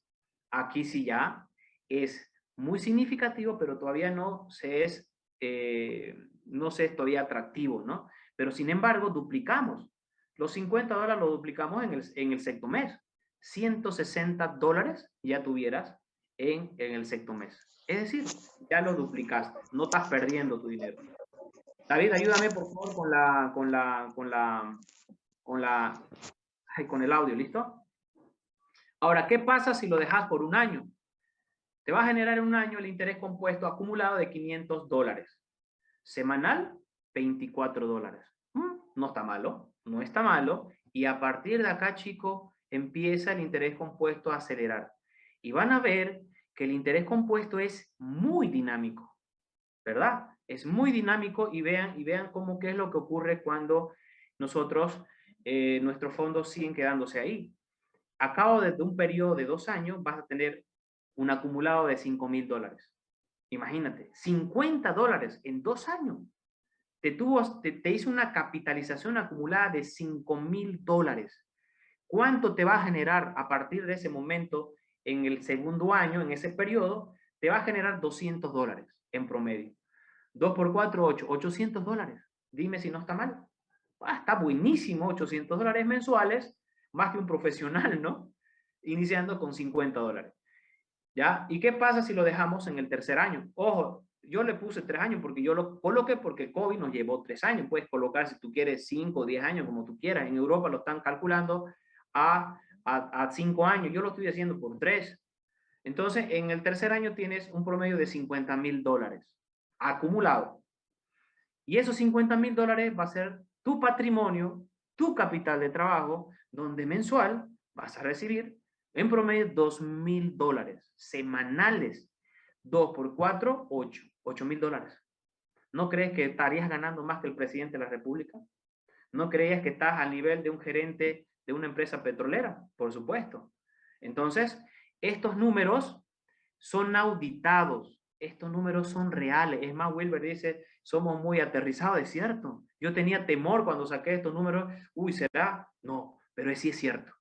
aquí sí ya es muy significativo, pero todavía no se es, eh, no es todavía atractivo, ¿no? Pero sin embargo, duplicamos. Los 50 dólares lo duplicamos en el, en el sexto mes. 160 dólares ya tuvieras en, en el sexto mes. Es decir, ya lo duplicaste, no estás perdiendo tu dinero. David, ayúdame por favor con la, con la, con la, con la, con el audio, ¿listo? Ahora, ¿qué pasa si lo dejas por un año? Te va a generar en un año el interés compuesto acumulado de 500 dólares. Semanal, 24 dólares. Mm, no está malo, no está malo. Y a partir de acá, chico, empieza el interés compuesto a acelerar. Y van a ver que el interés compuesto es muy dinámico, ¿verdad? Es muy dinámico y vean, y vean cómo qué es lo que ocurre cuando nosotros, eh, nuestros fondos siguen quedándose ahí. A cabo de un periodo de dos años vas a tener un acumulado de 5 mil dólares. Imagínate, 50 dólares en dos años. Te, tuvo, te, te hizo una capitalización acumulada de 5 mil dólares. ¿Cuánto te va a generar a partir de ese momento en el segundo año, en ese periodo? Te va a generar 200 dólares en promedio. 2 por 4, 8, 800 dólares. Dime si no está mal. Ah, está buenísimo, 800 dólares mensuales, más que un profesional, ¿no? Iniciando con 50 dólares. ¿Ya? ¿Y qué pasa si lo dejamos en el tercer año? Ojo, yo le puse tres años porque yo lo coloqué porque COVID nos llevó tres años. Puedes colocar si tú quieres cinco o diez años, como tú quieras. En Europa lo están calculando a, a, cinco años. Yo lo estoy haciendo por tres. Entonces, en el tercer año tienes un promedio de 50 mil dólares acumulado. Y esos 50 mil dólares va a ser tu patrimonio, tu capital de trabajo, donde mensual vas a recibir en promedio 2 mil dólares semanales. 2 por 4, 8. 8 mil dólares. ¿No crees que estarías ganando más que el presidente de la República? ¿No creías que estás al nivel de un gerente de una empresa petrolera, por supuesto. Entonces, estos números son auditados. estos números son reales. Es más, Wilber dice, somos muy aterrizados, es cierto. Yo tenía temor cuando saqué estos números. Uy, ¿será? No, pero sí es cierto.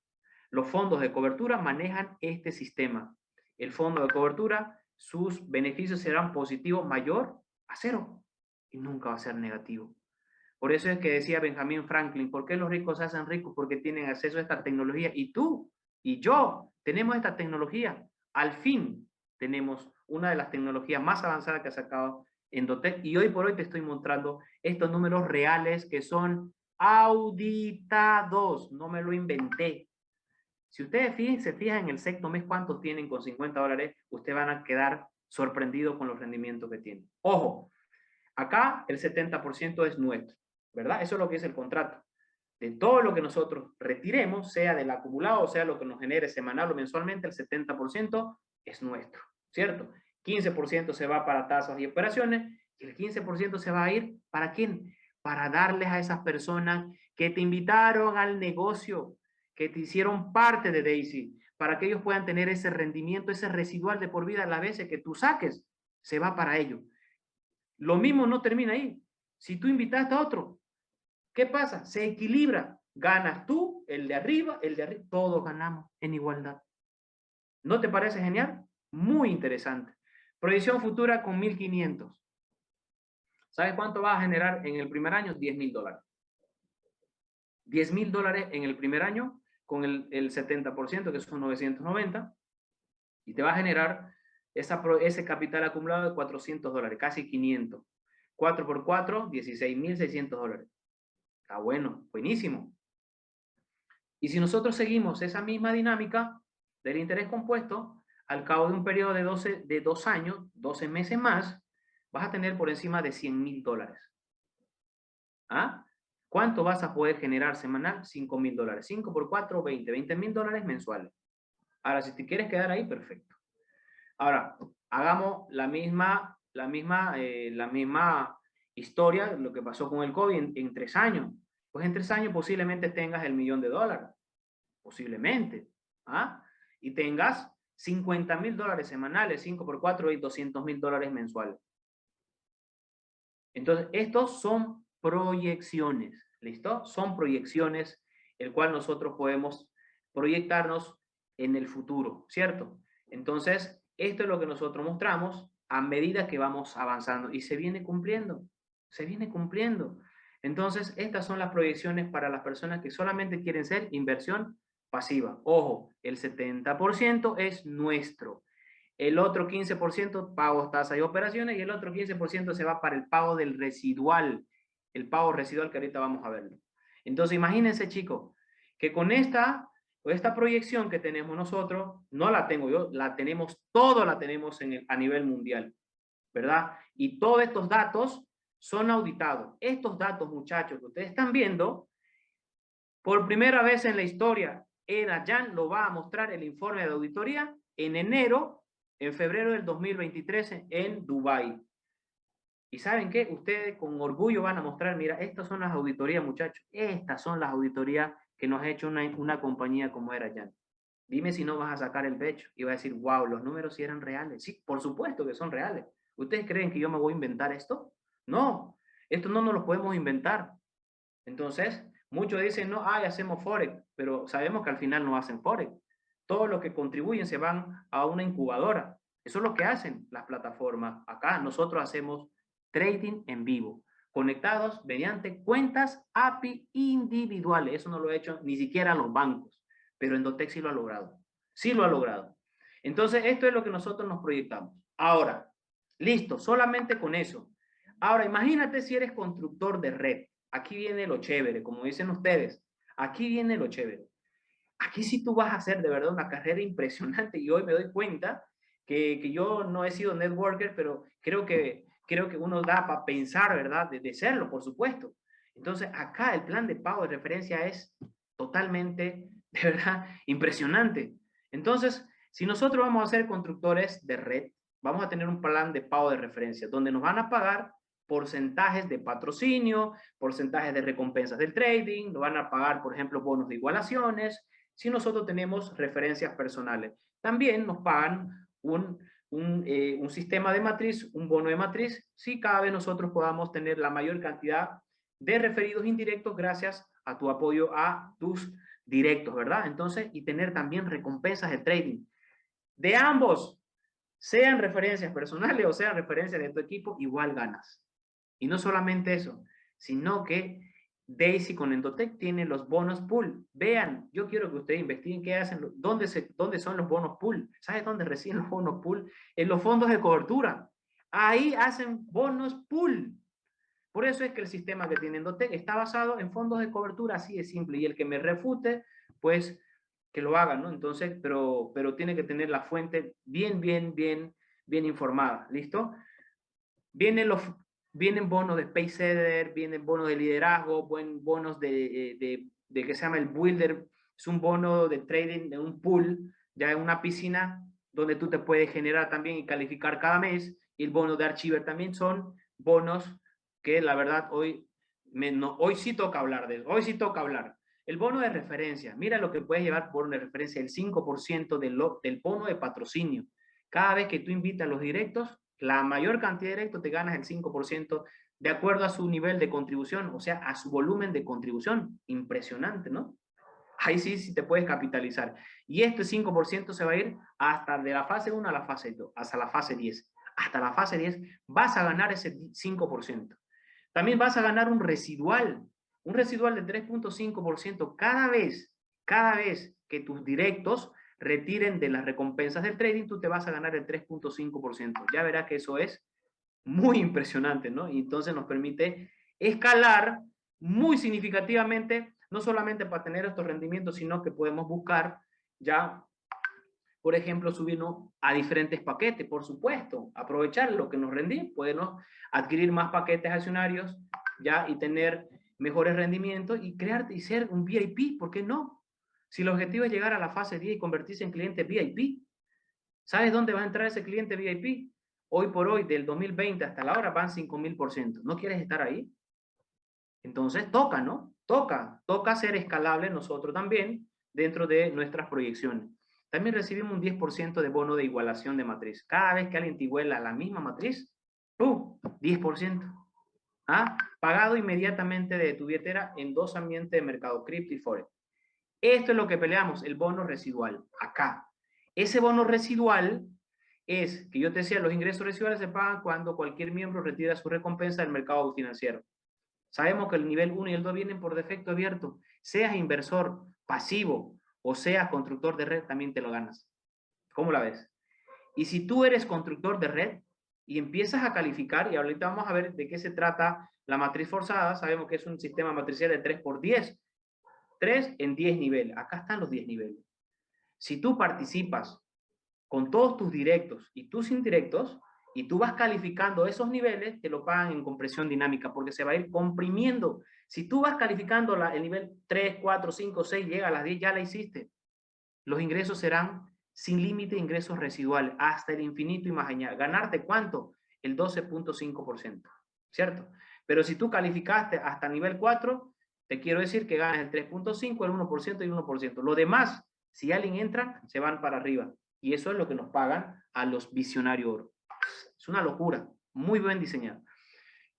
Los fondos de cobertura manejan este sistema. El fondo de cobertura, sus beneficios serán positivos mayor a cero y nunca va a ser negativo. Por eso es que decía Benjamin Franklin, ¿por qué los ricos se hacen ricos? Porque tienen acceso a esta tecnología. Y tú y yo tenemos esta tecnología. Al fin tenemos una de las tecnologías más avanzadas que ha sacado Endotech. Y hoy por hoy te estoy mostrando estos números reales que son auditados. No me lo inventé. Si ustedes se fijan en el sexto mes cuántos tienen con 50 dólares, ustedes van a quedar sorprendidos con los rendimientos que tienen. Ojo, acá el 70% es nuestro, ¿verdad? Eso es lo que es el contrato. De todo lo que nosotros retiremos, sea del acumulado, o sea lo que nos genere semanal o mensualmente, el 70% es nuestro, ¿cierto? 15% se va para tasas y operaciones y el 15% se va a ir ¿para quién? Para darles a esas personas que te invitaron al negocio, que te hicieron parte de Daisy, para que ellos puedan tener ese rendimiento, ese residual de por vida a las veces que tú saques, se va para ello. Lo mismo no termina ahí. Si tú invitaste a otro, ¿qué pasa? Se equilibra. Ganas tú, el de arriba, el de arriba, todos ganamos en igualdad. ¿No te parece genial? Muy interesante. Proyección futura con 1.500. ¿Sabes cuánto va a generar en el primer año? 10 mil dólares. 10 mil dólares en el primer año con el, el 70%, que son 990, y te va a generar esa, ese capital acumulado de 400 dólares, casi 500. 4 por 4, 16.600 dólares. Está bueno, buenísimo. Y si nosotros seguimos esa misma dinámica del interés compuesto, al cabo de un periodo de, 12, de dos años, 12 meses más, vas a tener por encima de 100 mil dólares. ¿Ah? ¿Cuánto vas a poder generar semanal? 5 mil dólares. 5 por 4, 20. 20 mil dólares mensuales. Ahora, si te quieres quedar ahí, perfecto. Ahora, hagamos la misma, la misma, eh, la misma historia, lo que pasó con el COVID en, tres años. Pues en tres años posiblemente tengas el millón de dólares. Posiblemente. ¿ah? Y tengas 50 mil dólares semanales, 5 por 4 y 200 mil dólares mensuales. Entonces, estos son proyecciones. ¿Listo? Son proyecciones, el cual nosotros podemos proyectarnos en el futuro, ¿cierto? Entonces, esto es lo que nosotros mostramos a medida que vamos avanzando y se viene cumpliendo, se viene cumpliendo. Entonces, estas son las proyecciones para las personas que solamente quieren ser inversión pasiva. Ojo, el 70% es nuestro. El otro 15% pagos, tasas y operaciones y el otro 15% se va para el pago del residual, el pago residual que ahorita vamos a verlo. Entonces, imagínense, chicos, que con esta, esta proyección que tenemos nosotros, no la tengo yo, la tenemos, todo la tenemos en a nivel mundial, ¿verdad? Y todos estos datos son auditados. Estos datos, muchachos, que ustedes están viendo, por primera vez en la historia, Jan lo va a mostrar el informe de auditoría en enero, en febrero del 2023 en Dubái. Y ¿saben qué? Ustedes con orgullo van a mostrar, mira, estas son las auditorías, muchachos. Estas son las auditorías que nos ha hecho una, una compañía como era Jan. Dime si no vas a sacar el pecho y vas a decir, wow, los números sí eran reales. Sí, por supuesto que son reales. ¿Ustedes creen que yo me voy a inventar esto? No, esto no nos lo podemos inventar. Entonces, muchos dicen, no, ay, hacemos Forex, pero sabemos que al final no hacen Forex. Todos los que contribuyen se van a una incubadora. Eso es lo que hacen las plataformas. Acá nosotros hacemos trading en vivo, conectados mediante cuentas API individuales. Eso no lo ha hecho ni siquiera los bancos, pero Endotech sí lo ha logrado. Sí lo ha logrado. Entonces, esto es lo que nosotros nos proyectamos. Ahora, listo, solamente con eso. Ahora, imagínate si eres constructor de red. Aquí viene lo chévere, como dicen ustedes. Aquí viene lo chévere. Aquí sí tú vas a hacer de verdad una carrera impresionante y hoy me doy cuenta que, que yo no he sido networker, pero creo que creo que uno da para pensar, ¿verdad? De, serlo, por supuesto. Entonces, acá el plan de pago de referencia es totalmente, de verdad, (laughs) impresionante. Entonces, si nosotros vamos a ser constructores de red, vamos a tener un plan de pago de referencia, donde nos van a pagar porcentajes de patrocinio, porcentajes de recompensas del trading, nos van a pagar, por ejemplo, bonos de igualaciones, si nosotros tenemos referencias personales. También nos pagan un, un, eh, un, sistema de matriz, un bono de matriz, si cada vez nosotros podamos tener la mayor cantidad de referidos indirectos gracias a tu apoyo a tus directos, ¿verdad? Entonces, y tener también recompensas de trading. De ambos, sean referencias personales o sean referencias de tu equipo, igual ganas. Y no solamente eso, sino que Daisy con Endotech tiene los bonos pool. Vean, yo quiero que ustedes investiguen qué hacen, dónde, se, dónde son los bonos pool. ¿Sabes dónde reciben los bonos pool? En los fondos de cobertura. Ahí hacen bonos pool. Por eso es que el sistema que tiene Endotech está basado en fondos de cobertura, así de simple. Y el que me refute, pues que lo haga, ¿no? Entonces, pero, pero tiene que tener la fuente bien, bien, bien, bien informada. ¿Listo? Vienen los, vienen bonos de Paysetter, vienen bonos de liderazgo, bonos de, eh, de, de, que se llama el Builder, es un bono de trading de un pool, ya en una piscina donde tú te puedes generar también y calificar cada mes, y el bono de Archiver también son bonos que la verdad hoy, me, no, hoy sí toca hablar de eso, hoy sí toca hablar. El bono de referencia, mira lo que puedes llevar por una referencia, el 5% del, del bono de patrocinio. Cada vez que tú invitas a los directos, la mayor cantidad de directos te ganas el 5% de acuerdo a su nivel de contribución, o sea, a su volumen de contribución. Impresionante, ¿no? Ahí sí, sí te puedes capitalizar. Y este 5% se va a ir hasta de la fase 1 a la fase 2, hasta la fase 10. Hasta la fase 10 vas a ganar ese 5%. También vas a ganar un residual, un residual de 3.5% cada vez, cada vez que tus directos retiren de las recompensas del trading, tú te vas a ganar el 3.5%. Ya verás que eso es muy impresionante, ¿no? Y entonces nos permite escalar muy significativamente, no solamente para tener estos rendimientos, sino que podemos buscar ya, por ejemplo, subirnos a diferentes paquetes, por supuesto, aprovechar lo que nos rendí, podemos adquirir más paquetes accionarios ya y tener mejores rendimientos y crear y ser un VIP, ¿por qué no? Si el objetivo es llegar a la fase 10 y convertirse en cliente VIP, ¿sabes dónde va a entrar ese cliente VIP? Hoy por hoy, del 2020 hasta la hora, van 5.000%. ¿No quieres estar ahí? Entonces toca, ¿no? Toca, toca ser escalable nosotros también dentro de nuestras proyecciones. También recibimos un 10% de bono de igualación de matriz. Cada vez que alguien te iguala la misma matriz, ¡pum! 10%. ¿Ah? Pagado inmediatamente de tu billetera en dos ambientes de mercado cripto y forex. Esto es lo que peleamos, el bono residual, acá. Ese bono residual es, que yo te decía, los ingresos residuales se pagan cuando cualquier miembro retira su recompensa del mercado financiero. Sabemos que el nivel 1 y el 2 vienen por defecto abierto. Seas inversor pasivo o seas constructor de red, también te lo ganas. ¿Cómo la ves? Y si tú eres constructor de red y empiezas a calificar, y ahorita vamos a ver de qué se trata la matriz forzada, sabemos que es un sistema matricial de 3 por 10, 3 en 10 niveles. Acá están los 10 niveles. Si tú participas con todos tus directos y tus indirectos, y tú vas calificando esos niveles, te lo pagan en compresión dinámica, porque se va a ir comprimiendo. Si tú vas calificando la, el nivel 3, 4, 5, 6, llega a las 10, ya la hiciste. Los ingresos serán sin límite de ingresos residuales, hasta el infinito y más allá. ¿Ganarte cuánto? El 12.5%, ¿cierto? Pero si tú calificaste hasta nivel 4, te quiero decir que ganas el 3.5, el 1% y el 1%. Lo demás, si alguien entra, se van para arriba. Y eso es lo que nos pagan a los visionarios oro. Es una locura, muy bien diseñado.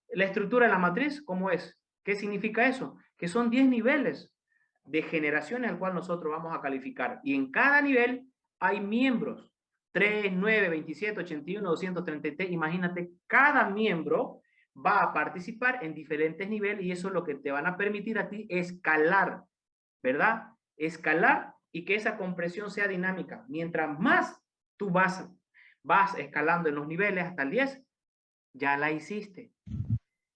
La estructura de la matriz, ¿cómo es? ¿Qué significa eso? Que son 10 niveles de generaciones al cual nosotros vamos a calificar. Y en cada nivel hay miembros. 3, 9, 27, 81, 233. Imagínate, cada miembro va a participar en diferentes niveles y eso es lo que te van a permitir a ti escalar, ¿verdad? Escalar y que esa compresión sea dinámica. Mientras más tú vas, vas escalando en los niveles hasta el 10, ya la hiciste.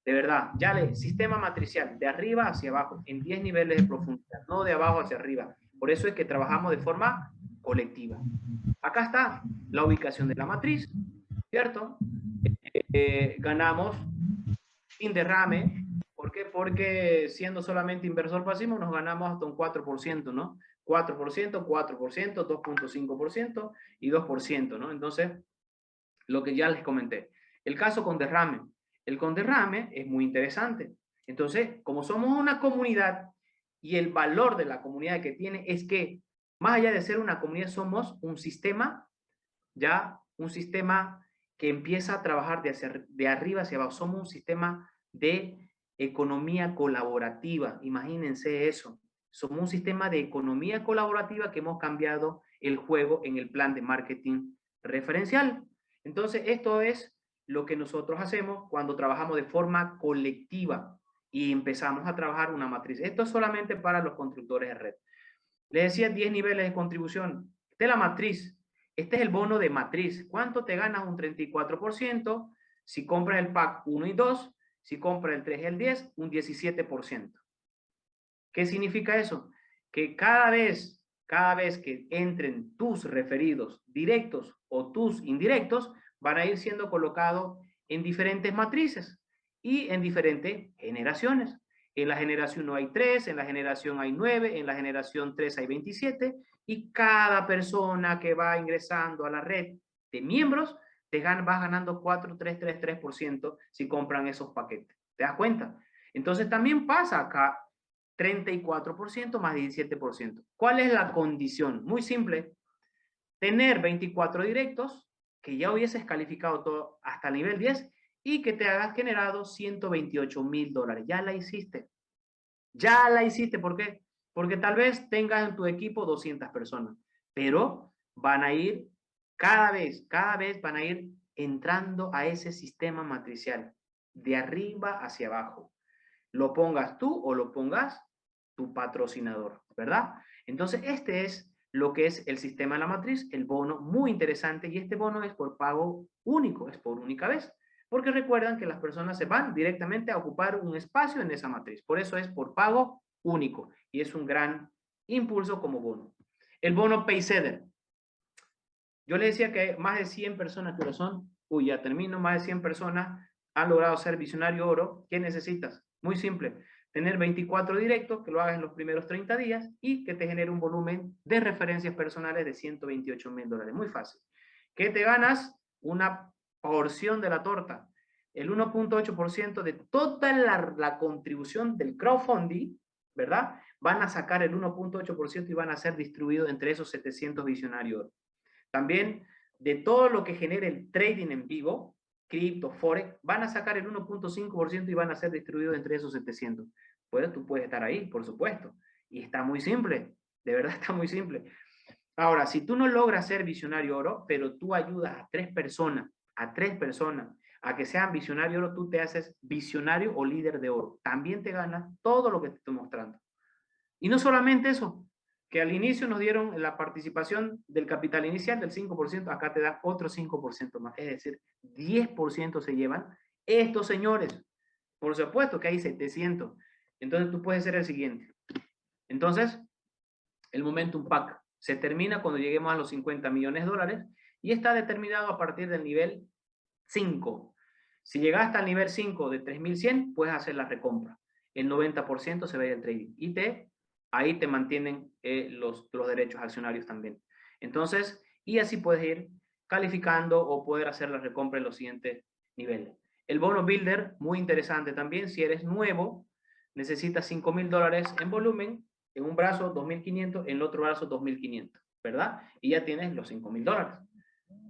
De verdad, ya le, sistema matricial, de arriba hacia abajo, en 10 niveles de profundidad, no de abajo hacia arriba. Por eso es que trabajamos de forma colectiva. Acá está la ubicación de la matriz, ¿cierto? Eh, ganamos sin derrame. ¿Por qué? Porque siendo solamente inversor pasivo nos ganamos hasta un 4%, ¿no? 4%, 4%, 2.5% y 2%, ¿no? Entonces, lo que ya les comenté. El caso con derrame. El con derrame es muy interesante. Entonces, como somos una comunidad y el valor de la comunidad que tiene es que, más allá de ser una comunidad, somos un sistema ya un sistema que empieza a trabajar de, hacia, de arriba hacia abajo. Somos un sistema de economía colaborativa. Imagínense eso. Somos un sistema de economía colaborativa que hemos cambiado el juego en el plan de marketing referencial. Entonces, esto es lo que nosotros hacemos cuando trabajamos de forma colectiva y empezamos a trabajar una matriz. Esto es solamente para los constructores de red. Les decía 10 niveles de contribución. Es la matriz. Este es el bono de matriz. ¿Cuánto te ganas? Un 34%. Si compras el pack 1 y 2, si compras el 3 y el 10, un 17%. ¿Qué significa eso? Que cada vez, cada vez que entren tus referidos directos o tus indirectos, van a ir siendo colocados en diferentes matrices y en diferentes generaciones. En la generación 1 hay 3, en la generación hay 9, en la generación 3 hay 27 y cada persona que va ingresando a la red de miembros te vas ganando 4,333% si compran esos paquetes. ¿Te das cuenta? Entonces también pasa acá 34% más 17%. ¿Cuál es la condición? Muy simple. Tener 24 directos, que ya hubieses calificado todo hasta el nivel 10 y que te hagas generado 128 mil dólares. Ya la hiciste. Ya la hiciste. ¿Por qué? Porque tal vez tengas en tu equipo 200 personas, pero van a ir cada vez, cada vez van a ir entrando a ese sistema matricial, de arriba hacia abajo. Lo pongas tú o lo pongas tu patrocinador, ¿verdad? Entonces, este es lo que es el sistema de la matriz, el bono muy interesante y este bono es por pago único, es por única vez, porque recuerdan que las personas se van directamente a ocupar un espacio en esa matriz, por eso es por pago único y es un gran impulso como bono. El bono Payseder. Yo le decía que más de 100 personas que lo son, uy, termino, más de 100 personas han logrado ser visionario oro. ¿Qué necesitas? Muy simple, tener 24 directos, que lo hagas en los primeros 30 días y que te genere un volumen de referencias personales de 128 mil dólares. Muy fácil. ¿Qué te ganas? Una porción de la torta. El 1.8% de toda la, la, contribución del crowdfunding, ¿verdad? Van a sacar el 1.8% y van a ser distribuidos entre esos 700 visionarios. También de todo lo que genere el trading en vivo, cripto, forex, van a sacar el 1.5% y van a ser distribuidos entre esos 700. Pues tú puedes estar ahí, por supuesto. Y está muy simple, de verdad está muy simple. Ahora, si tú no logras ser visionario oro, pero tú ayudas a tres personas, a tres personas, a que sean visionario oro, tú te haces visionario o líder de oro. También te ganas todo lo que te estoy mostrando. Y no solamente eso, que al inicio nos dieron la participación del capital inicial del 5%, acá te da otro 5% más, es decir, 10% se llevan estos señores. Por supuesto que hay 700. Entonces tú puedes ser el siguiente. Entonces, el Momentum Pack se termina cuando lleguemos a los 50 millones de dólares y está determinado a partir del nivel 5. Si llegaste al nivel 5 de 3100, puedes hacer la recompra. El 90% se ve el trading y te ahí te mantienen eh, los, los derechos accionarios también. Entonces, y así puedes ir calificando o poder hacer la recompra en los siguientes niveles. El bono builder, muy interesante también, si eres nuevo, necesitas 5 mil dólares en volumen, en un brazo 2.500, en el otro brazo 2.500, ¿verdad? Y ya tienes los 5 mil dólares.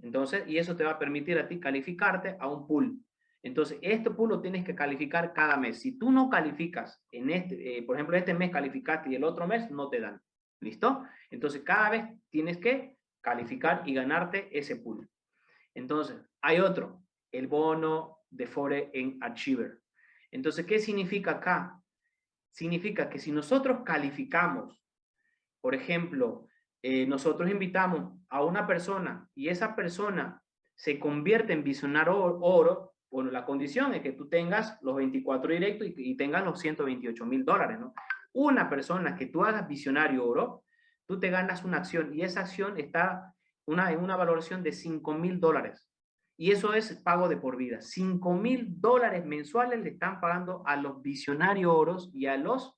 Entonces, y eso te va a permitir a ti calificarte a un pool. Entonces, este pool lo tienes que calificar cada mes. Si tú no calificas, en este, eh, por ejemplo, este mes calificaste y el otro mes no te dan. ¿Listo? Entonces, cada vez tienes que calificar y ganarte ese pool. Entonces, hay otro, el bono de Fore en Achiever. Entonces, ¿qué significa acá? Significa que si nosotros calificamos, por ejemplo, eh, nosotros invitamos a una persona y esa persona se convierte en visionario oro, bueno, la condición es que tú tengas los 24 directos y, tengas los 128 mil dólares, ¿no? Una persona que tú hagas visionario oro, tú te ganas una acción y esa acción está una, en una valoración de 5 mil dólares. Y eso es pago de por vida. 5 mil dólares mensuales le están pagando a los visionarios oros y a los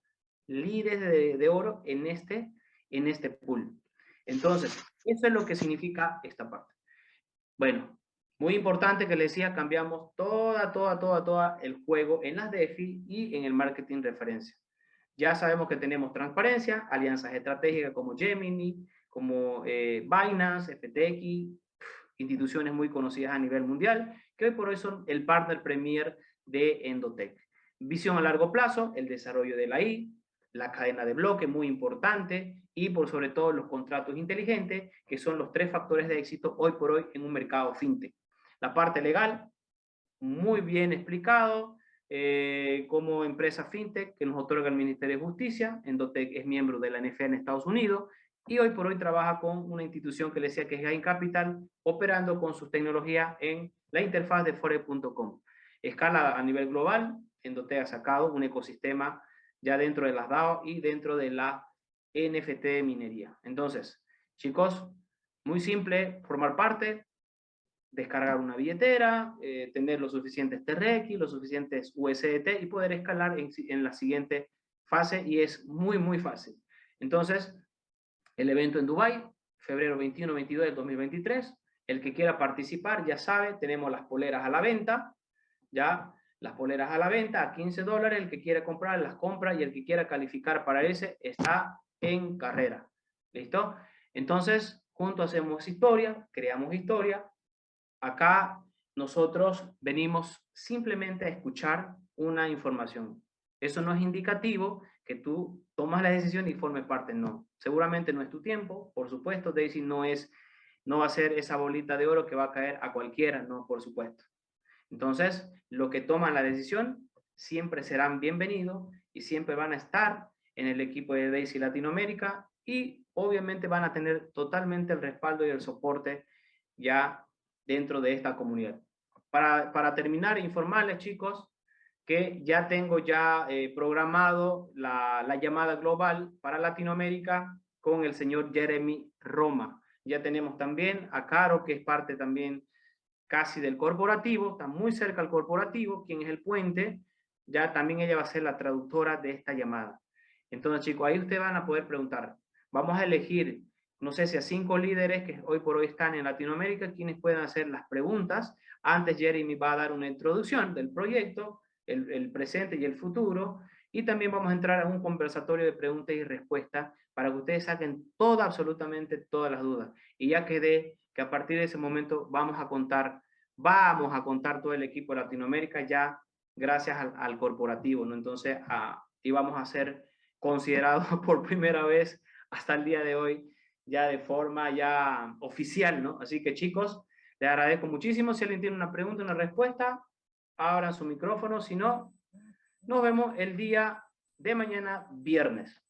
líderes de, de oro en este, en este pool. Entonces, eso es lo que significa esta parte. Bueno, muy importante que le decía, cambiamos toda, toda, toda, toda el juego en las DeFi y en el marketing referencia. Ya sabemos que tenemos transparencia, alianzas estratégicas como Gemini, como eh, Binance, FTX, instituciones muy conocidas a nivel mundial, que hoy por hoy son el partner premier de Endotech. Visión a largo plazo, el desarrollo de la I, la cadena de bloque, muy importante, y por sobre todo los contratos inteligentes, que son los tres factores de éxito hoy por hoy en un mercado fintech. La parte legal, muy bien explicado, eh, como empresa fintech que nos otorga el Ministerio de Justicia, Endotech es miembro de la NFA en Estados Unidos, y hoy por hoy trabaja con una institución que le decía que es Gain Capital, operando con sus tecnologías en la interfaz de forex.com. Escala a nivel global, Endotech ha sacado un ecosistema ya dentro de las DAO y dentro de la NFT de minería. Entonces, chicos, muy simple formar parte, descargar una billetera, eh, tener los suficientes TRX, los suficientes USDT y poder escalar en, la siguiente fase y es muy, muy fácil. Entonces, el evento en Dubai, febrero 21-22 del 2023. El que quiera participar, ya sabe, tenemos las poleras a la venta, ya las poleras a la venta a 15 dólares, el que quiera comprar las compra y el que quiera calificar para ese está en carrera. ¿Listo? Entonces, juntos hacemos historia, creamos historia. Acá nosotros venimos simplemente a escuchar una información. Eso no es indicativo que tú tomas la decisión y formes parte, no. Seguramente no es tu tiempo, por supuesto, Daisy no es, no va a ser esa bolita de oro que va a caer a cualquiera, no, por supuesto. Entonces, lo que toman la decisión siempre serán bienvenidos y siempre van a estar en el equipo de Daisy Latinoamérica y obviamente van a tener totalmente el respaldo y el soporte ya dentro de esta comunidad. Para, para terminar, informarles chicos que ya tengo ya eh, programado la, la, llamada global para Latinoamérica con el señor Jeremy Roma. Ya tenemos también a Caro, que es parte también casi del corporativo, está muy cerca al corporativo, quien es el puente, ya también ella va a ser la traductora de esta llamada. Entonces, chicos, ahí ustedes van a poder preguntar. Vamos a elegir, no sé si a cinco líderes que hoy por hoy están en Latinoamérica, quienes puedan hacer las preguntas. Antes Jeremy va a dar una introducción del proyecto, el, presente y el futuro, y también vamos a entrar a un conversatorio de preguntas y respuestas para que ustedes saquen toda, absolutamente todas las dudas. Y ya quedé que a partir de ese momento vamos a contar, vamos a contar todo el equipo de Latinoamérica ya gracias al, corporativo, ¿no? Entonces, a, y vamos a ser considerados (laughs) por primera vez hasta el día de hoy ya de forma ya oficial, ¿no? Así que chicos, les agradezco muchísimo. Si alguien tiene una pregunta, una respuesta, abran su micrófono, si no, nos vemos el día de mañana, viernes.